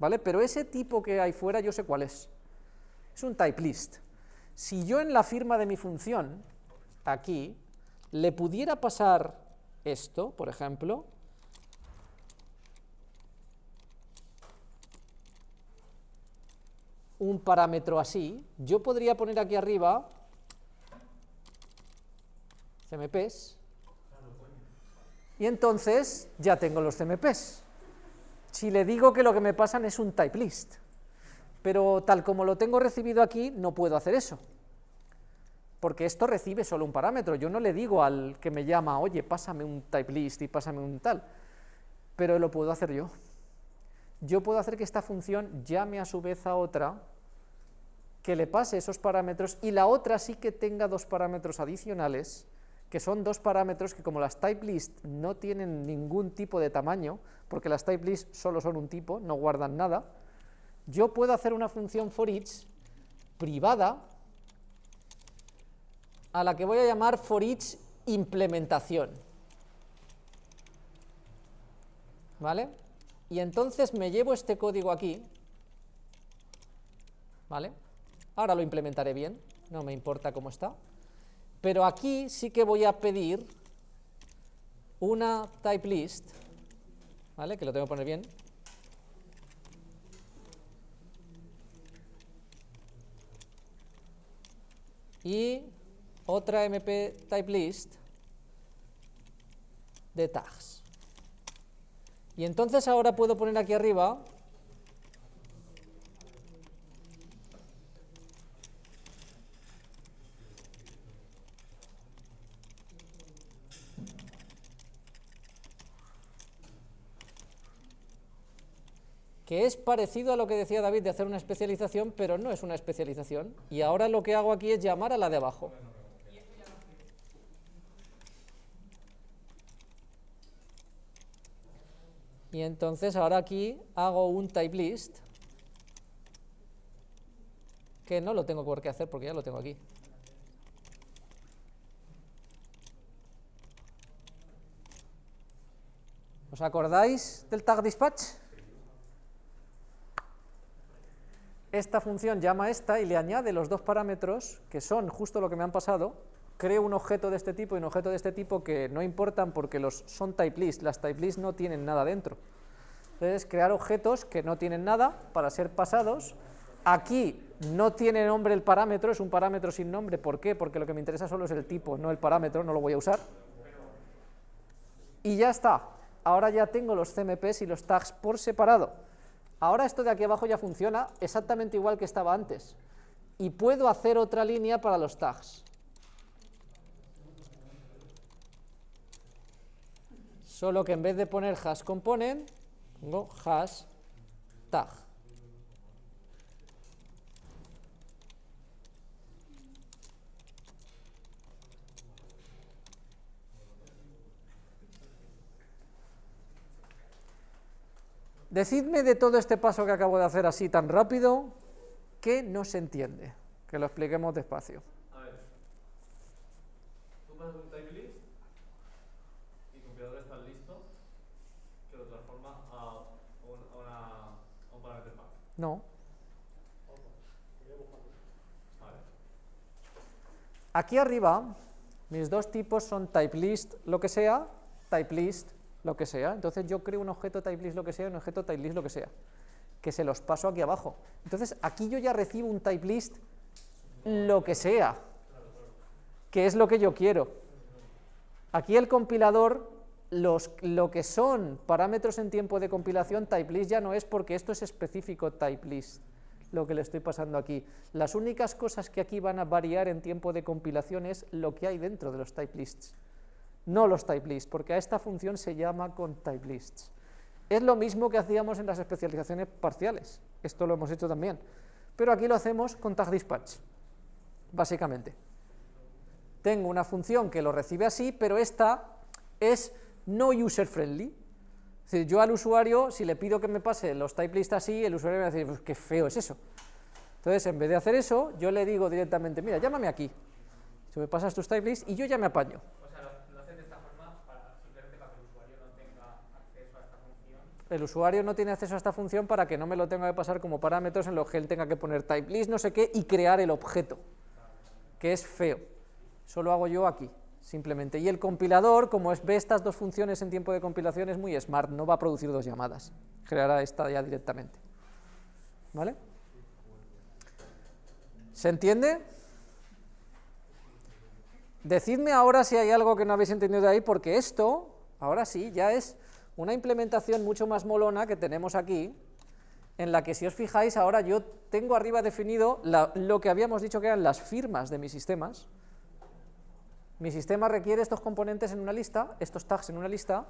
¿vale? Pero ese tipo que hay fuera yo sé cuál es. Es un type list. Si yo en la firma de mi función, aquí, le pudiera pasar esto, por ejemplo, un parámetro así, yo podría poner aquí arriba CMPs y entonces ya tengo los CMPs. Si le digo que lo que me pasan es un type list, pero tal como lo tengo recibido aquí, no puedo hacer eso, porque esto recibe solo un parámetro, yo no le digo al que me llama, oye, pásame un type list y pásame un tal. pero lo puedo hacer yo. Yo puedo hacer que esta función llame a su vez a otra que le pase esos parámetros y la otra sí que tenga dos parámetros adicionales, que son dos parámetros que como las type list no tienen ningún tipo de tamaño, porque las type list solo son un tipo, no guardan nada, yo puedo hacer una función for each privada a la que voy a llamar for each implementación. ¿Vale? Y entonces me llevo este código aquí, ¿vale? Ahora lo implementaré bien, no me importa cómo está. Pero aquí sí que voy a pedir una type list, ¿vale? Que lo tengo que poner bien. Y otra mp type list de tags. Y entonces ahora puedo poner aquí arriba que es parecido a lo que decía David de hacer una especialización, pero no es una especialización. Y ahora lo que hago aquí es llamar a la de abajo. Y entonces ahora aquí hago un type list, que no lo tengo por qué hacer porque ya lo tengo aquí. ¿Os acordáis del tag dispatch? esta función llama a esta y le añade los dos parámetros, que son justo lo que me han pasado, creo un objeto de este tipo y un objeto de este tipo que no importan porque los son type list, las type list no tienen nada dentro. Entonces, crear objetos que no tienen nada para ser pasados. Aquí no tiene nombre el parámetro, es un parámetro sin nombre. ¿Por qué? Porque lo que me interesa solo es el tipo, no el parámetro, no lo voy a usar. Y ya está. Ahora ya tengo los CMPs y los tags por separado. Ahora esto de aquí abajo ya funciona exactamente igual que estaba antes. Y puedo hacer otra línea para los tags. Solo que en vez de poner hash component, pongo hash tag. Decidme de todo este paso que acabo de hacer así tan rápido, ¿qué no se entiende? Que lo expliquemos despacio. A ver. Tú pasas un type list y el compilador está listo que lo transforma a, un, a, una, a un parámetro pack. No. Aquí arriba, mis dos tipos son typelist lo que sea, typelist lo que sea. Entonces yo creo un objeto typelist lo que sea un objeto typelist lo que sea, que se los paso aquí abajo. Entonces aquí yo ya recibo un typelist lo que sea, que es lo que yo quiero. Aquí el compilador, los, lo que son parámetros en tiempo de compilación, typelist ya no es porque esto es específico typelist, lo que le estoy pasando aquí. Las únicas cosas que aquí van a variar en tiempo de compilación es lo que hay dentro de los typelists no los type lists, porque a esta función se llama con type lists. Es lo mismo que hacíamos en las especializaciones parciales, esto lo hemos hecho también, pero aquí lo hacemos con tag dispatch, básicamente. Tengo una función que lo recibe así, pero esta es no user friendly. Es decir, yo al usuario, si le pido que me pase los type lists así, el usuario me va a decir, pues qué feo es eso. Entonces, en vez de hacer eso, yo le digo directamente, mira, llámame aquí, tú me pasas tus type lists y yo ya me apaño. O sea, lo, haces de esta forma para, simplemente para que el usuario no tenga acceso a esta función. el usuario no tiene acceso a esta función para que no me lo tenga que pasar como parámetros en los que él tenga que poner type list, no sé qué, y crear el objeto, que es feo. Eso lo hago yo aquí, simplemente. Y el compilador, como es, ve estas dos funciones en tiempo de compilación, es muy smart, no va a producir dos llamadas, creará esta ya directamente. ¿Vale? ¿Se entiende? Decidme ahora si hay algo que no habéis entendido de ahí, porque esto, ahora sí, ya es una implementación mucho más molona que tenemos aquí, en la que si os fijáis, ahora yo tengo arriba definido la- lo que habíamos dicho que eran las firmas de mis sistemas. Mi sistema requiere estos componentes en una lista, estos tags en una lista,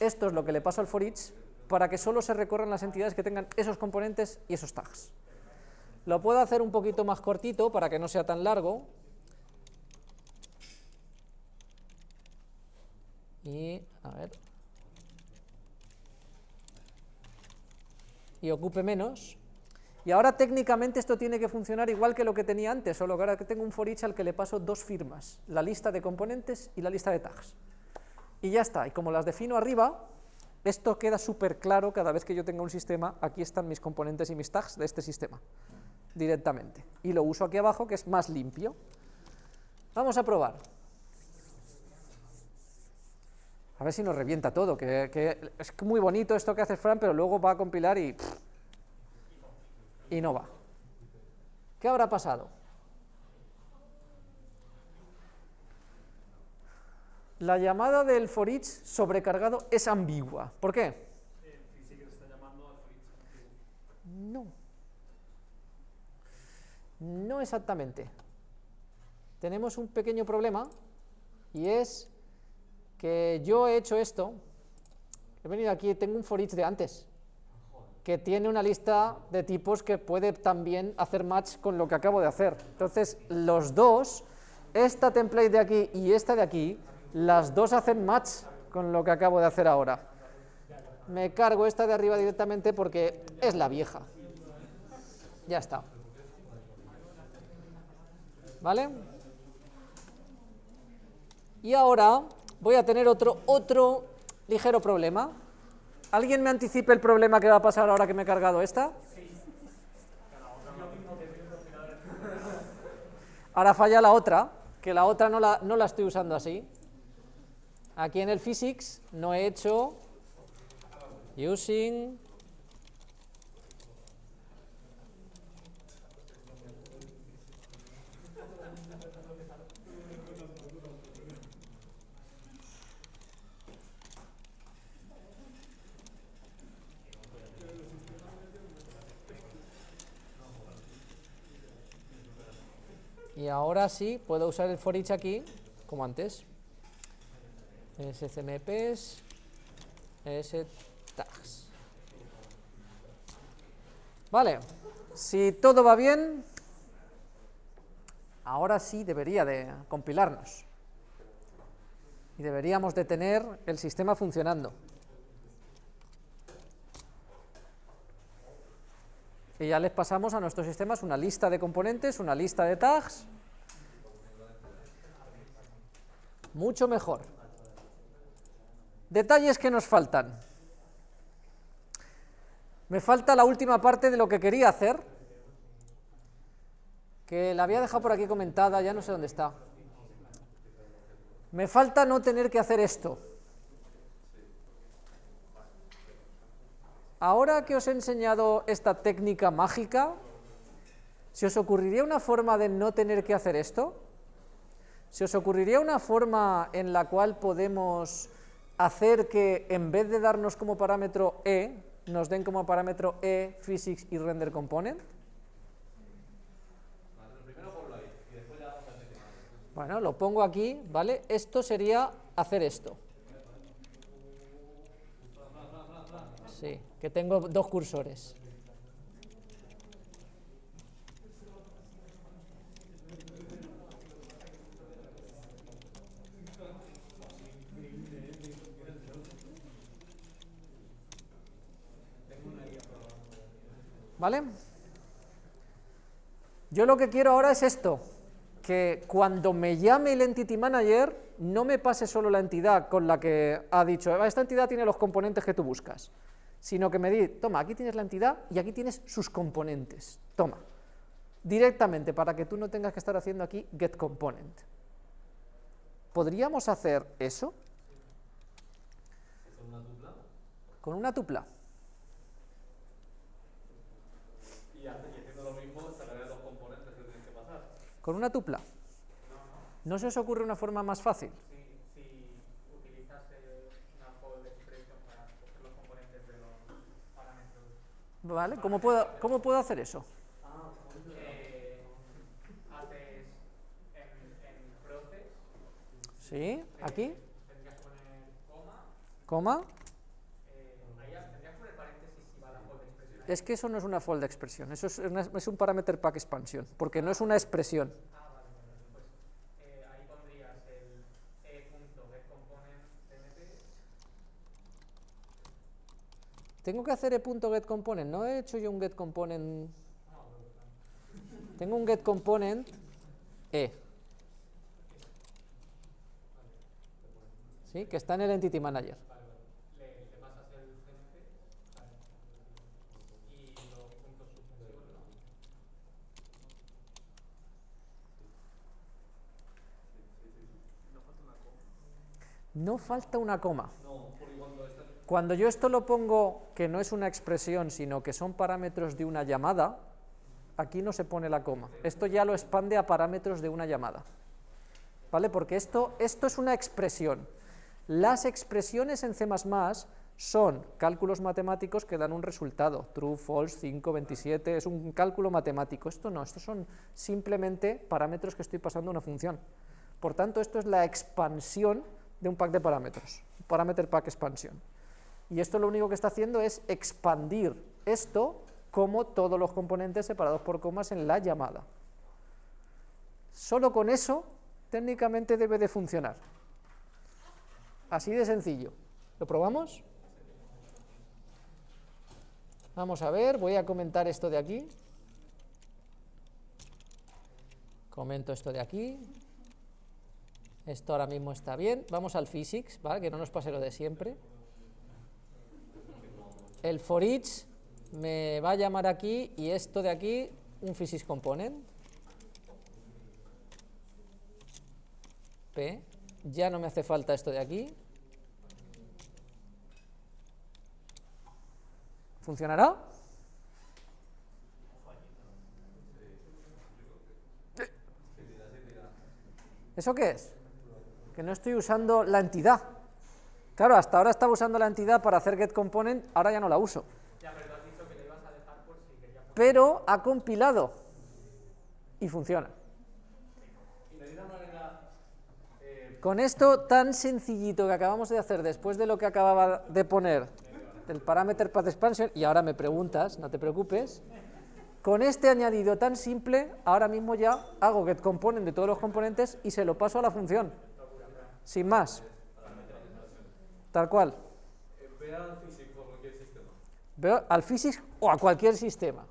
Esto es lo que le paso al for each para que solo se recorran las entidades que tengan esos componentes y esos tags. Lo puedo hacer un poquito más cortito para que no sea tan largo. Y, a ver. Y ocupe menos. Y ahora técnicamente esto tiene que funcionar igual que lo que tenía antes, solo que ahora que tengo un for each al que le paso dos firmas, la lista de componentes y la lista de tags. Y ya está, y como las defino arriba, esto queda súper claro cada vez que yo tenga un sistema, aquí están mis componentes y mis tags de este sistema, directamente. Y lo uso aquí abajo, que es más limpio. Vamos a probar. A ver si nos revienta todo, que, es muy bonito esto que hace Fran, pero luego va a compilar y y no va. ¿Qué habrá pasado? La llamada del for each sobrecargado es ambigua. ¿Por qué? No. No exactamente. Tenemos un pequeño problema y es que yo he hecho esto, he venido aquí, tengo un for each de antes, que tiene una lista de tipos que puede también hacer match con lo que acabo de hacer. Entonces, los dos, esta template de aquí y esta de aquí, las dos hacen match con lo que acabo de hacer ahora. Me cargo esta de arriba directamente porque es la vieja. Ya está. ¿Vale? Y ahora voy a tener otro, otro ligero problema. ¿Alguien me anticipe el problema que va a pasar ahora que me he cargado esta? Ahora falla la otra, que la otra no la, no la estoy usando así. Aquí en el physics no he hecho using ahora sí puedo usar el for each aquí, como antes. scmps, tags. Vale, si todo va bien, ahora sí debería de compilarnos. Y deberíamos de tener el sistema funcionando. Y ya les pasamos a nuestros sistemas una lista de componentes, una lista de tags. Mucho mejor. Detalles que nos faltan. Me falta la última parte de lo que quería hacer, que la había dejado por aquí comentada, ya no sé dónde está. Me falta no tener que hacer esto. Ahora que os he enseñado esta técnica mágica, ¿se os ocurriría una forma de no tener que hacer esto? ¿Se os ocurriría una forma en la cual podemos hacer que en vez de darnos como parámetro e, nos den como parámetro e, physics y render component? Bueno, lo pongo aquí, ¿vale? Esto sería hacer esto. Sí que tengo dos cursores. ¿Vale? Yo lo que quiero ahora es esto, que cuando me llame el Entity Manager no me pase solo la entidad con la que ha dicho, ah, esta entidad tiene los componentes que tú buscas, sino que me di, toma, aquí tienes la entidad y aquí tienes sus componentes, toma, directamente para que tú no tengas que estar haciendo aquí get component. ¿Podríamos hacer eso? ¿Con una tupla? Con una tupla. Y haciendo lo mismo, sacaré los componentes que tienes que pasar. ¿Con una tupla? ¿No se os ocurre una forma más fácil? ¿Vale? ¿Cómo puedo, cómo puedo hacer eso? Sí, aquí. Coma. Coma. Es que eso no es una fold expresión, eso es, una- es un parameter pack expansión, porque no es una expresión. Vale, vale. Ahí pondrías el e.getComponent.tmt. Tengo que hacer e.getComponent, no he hecho yo un getComponent. Tengo un getComponent e. ¿Sí? Que está en el Entity Manager. Le, le pasas el CMP vale, y los puntos suspensivos, ¿no? No falta una coma. Cuando yo esto lo pongo que no es una expresión, sino que son parámetros de una llamada, aquí no se pone la coma. Esto ya lo expande a parámetros de una llamada. ¿Vale? Porque esto, esto es una expresión. Las expresiones en C++ son cálculos matemáticos que dan un resultado, true, false, 5, 27, es un cálculo matemático. Esto no, estos son simplemente parámetros que estoy pasando a una función. Por tanto, esto es la expansión de un pack de parámetros, parameter pack expansión. Y esto lo único que está haciendo es expandir esto como todos los componentes separados por comas en la llamada. Solo con eso, técnicamente debe de funcionar. Así de sencillo. ¿Lo probamos? Vamos a ver, voy a comentar esto de aquí. Comento esto de aquí. Esto ahora mismo está bien. Vamos al physics, ¿vale? Que no nos pase lo de siempre. El for each me va a llamar aquí y esto de aquí un physics component. P. Ya no me hace falta esto de aquí. ¿Funcionará? ¿Eso qué es? Que no estoy usando la entidad. Claro, hasta ahora estaba usando la entidad para hacer getComponent, ahora ya no la uso. Ya, pero tú has dicho que le ibas a dejar por si querías poner. Pero ha compilado y funciona. Y manera, eh, Con esto tan sencillito que acabamos de hacer después de lo que acababa de poner del parameter path expansion, y ahora me preguntas, no te preocupes, con este añadido tan simple, ahora mismo ya hago get component de todos los componentes y se lo paso a la función, sin más, tal cual. ve al físico o cualquier sistema. Veo al physics o a cualquier sistema.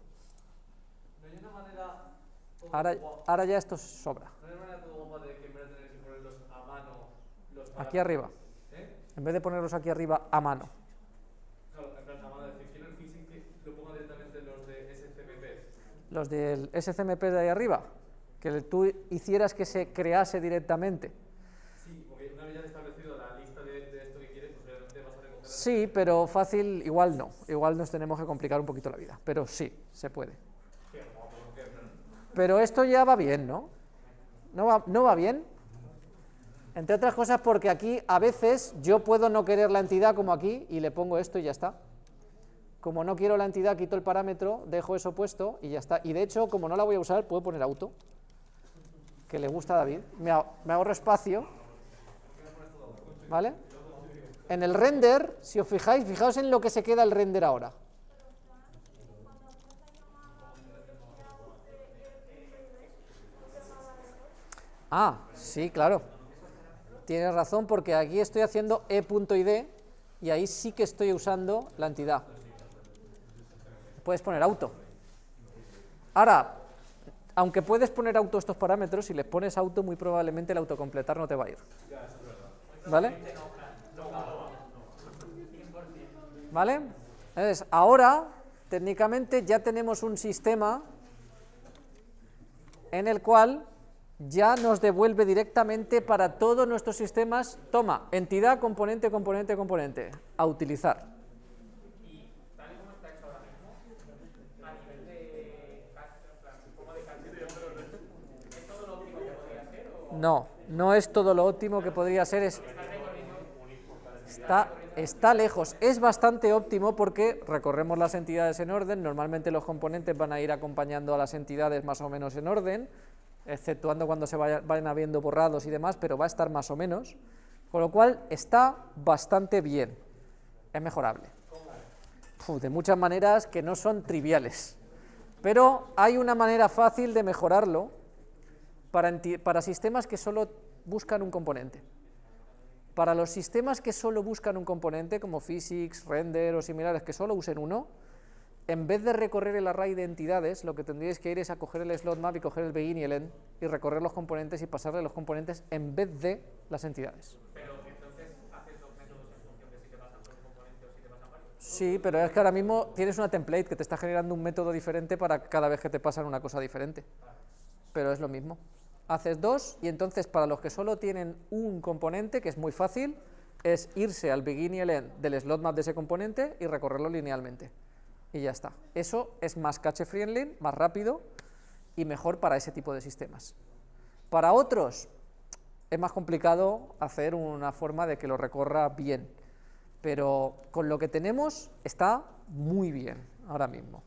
No hay una manera. Ahora, ahora ya esto sobra. No hay una manera todo guapa de que en vez de tener que ponerlos a mano, los Aquí arriba. ¿Eh? En vez de ponerlos aquí arriba a mano. Claro, en plan, a mano, decir, quiero el físico que lo ponga directamente en los de SCMP. Los del SCMP de ahí arriba, que tú hicieras que se crease directamente. Sí, porque una vez ya establecido la lista de, de esto que quieres, pues realmente vas a recoger. Sí, pero fácil igual no. Igual nos tenemos que complicar un poquito la vida. Pero sí, se puede. Pero esto ya va bien, ¿no? ¿No va, ¿No va bien? Entre otras cosas porque aquí a veces yo puedo no querer la entidad como aquí y le pongo esto y ya está. Como no quiero la entidad, quito el parámetro, dejo eso puesto y ya está. Y de hecho, como no la voy a usar, puedo poner auto, que le gusta a David. Me, ahor- me ahorro espacio. ¿Vale? En el render, si os fijáis, fijaos en lo que se queda el render ahora. Ah, sí, claro. Tienes razón porque aquí estoy haciendo e.id y ahí sí que estoy usando la entidad. Puedes poner auto. Ahora, aunque puedes poner auto estos parámetros, si les pones auto, muy probablemente el autocompletar no te va a ir. ¿Vale? ¿Vale? Entonces, ahora, técnicamente, ya tenemos un sistema en el cual ya nos devuelve directamente para todos nuestros sistemas, toma, entidad, componente, componente, componente, a utilizar. Y tal y como está hecho ahora mismo, a nivel de cal- en plan, como de calculación, ¿es todo lo óptimo que podría ser o No, no es todo lo óptimo que podría ser, es- está, está lejos. Es bastante óptimo porque recorremos las entidades en orden, normalmente los componentes van a ir acompañando a las entidades más o menos en orden, exceptuando cuando se vaya- vayan habiendo borrados y demás, pero va a estar más o menos, con lo cual está bastante bien, es mejorable. de muchas maneras que no son triviales. Pero hay una manera fácil de mejorarlo para, para sistemas que solo buscan un componente. Para los sistemas que solo buscan un componente, como physics, render o similares, que solo usen uno, en vez de recorrer el array de entidades, lo que tendríais que ir es a coger el slot map y coger el begin y el end y recorrer los componentes y pasarle los componentes en vez de las entidades. Pero entonces haces dos métodos en función de si te pasan por un componente o si te pasan varios. Sí, pero es que ahora mismo tienes una template que te está generando un método diferente para cada vez que te pasan una cosa diferente. Pero es lo mismo. Haces dos y entonces para los que solo tienen un componente, que es muy fácil, es irse al begin y el end del slot map de ese componente y recorrerlo linealmente. Y ya está. Eso es más cache friendly, más rápido y mejor para ese tipo de sistemas. Para otros es más complicado hacer una forma de que lo recorra bien, pero con lo que tenemos está muy bien ahora mismo.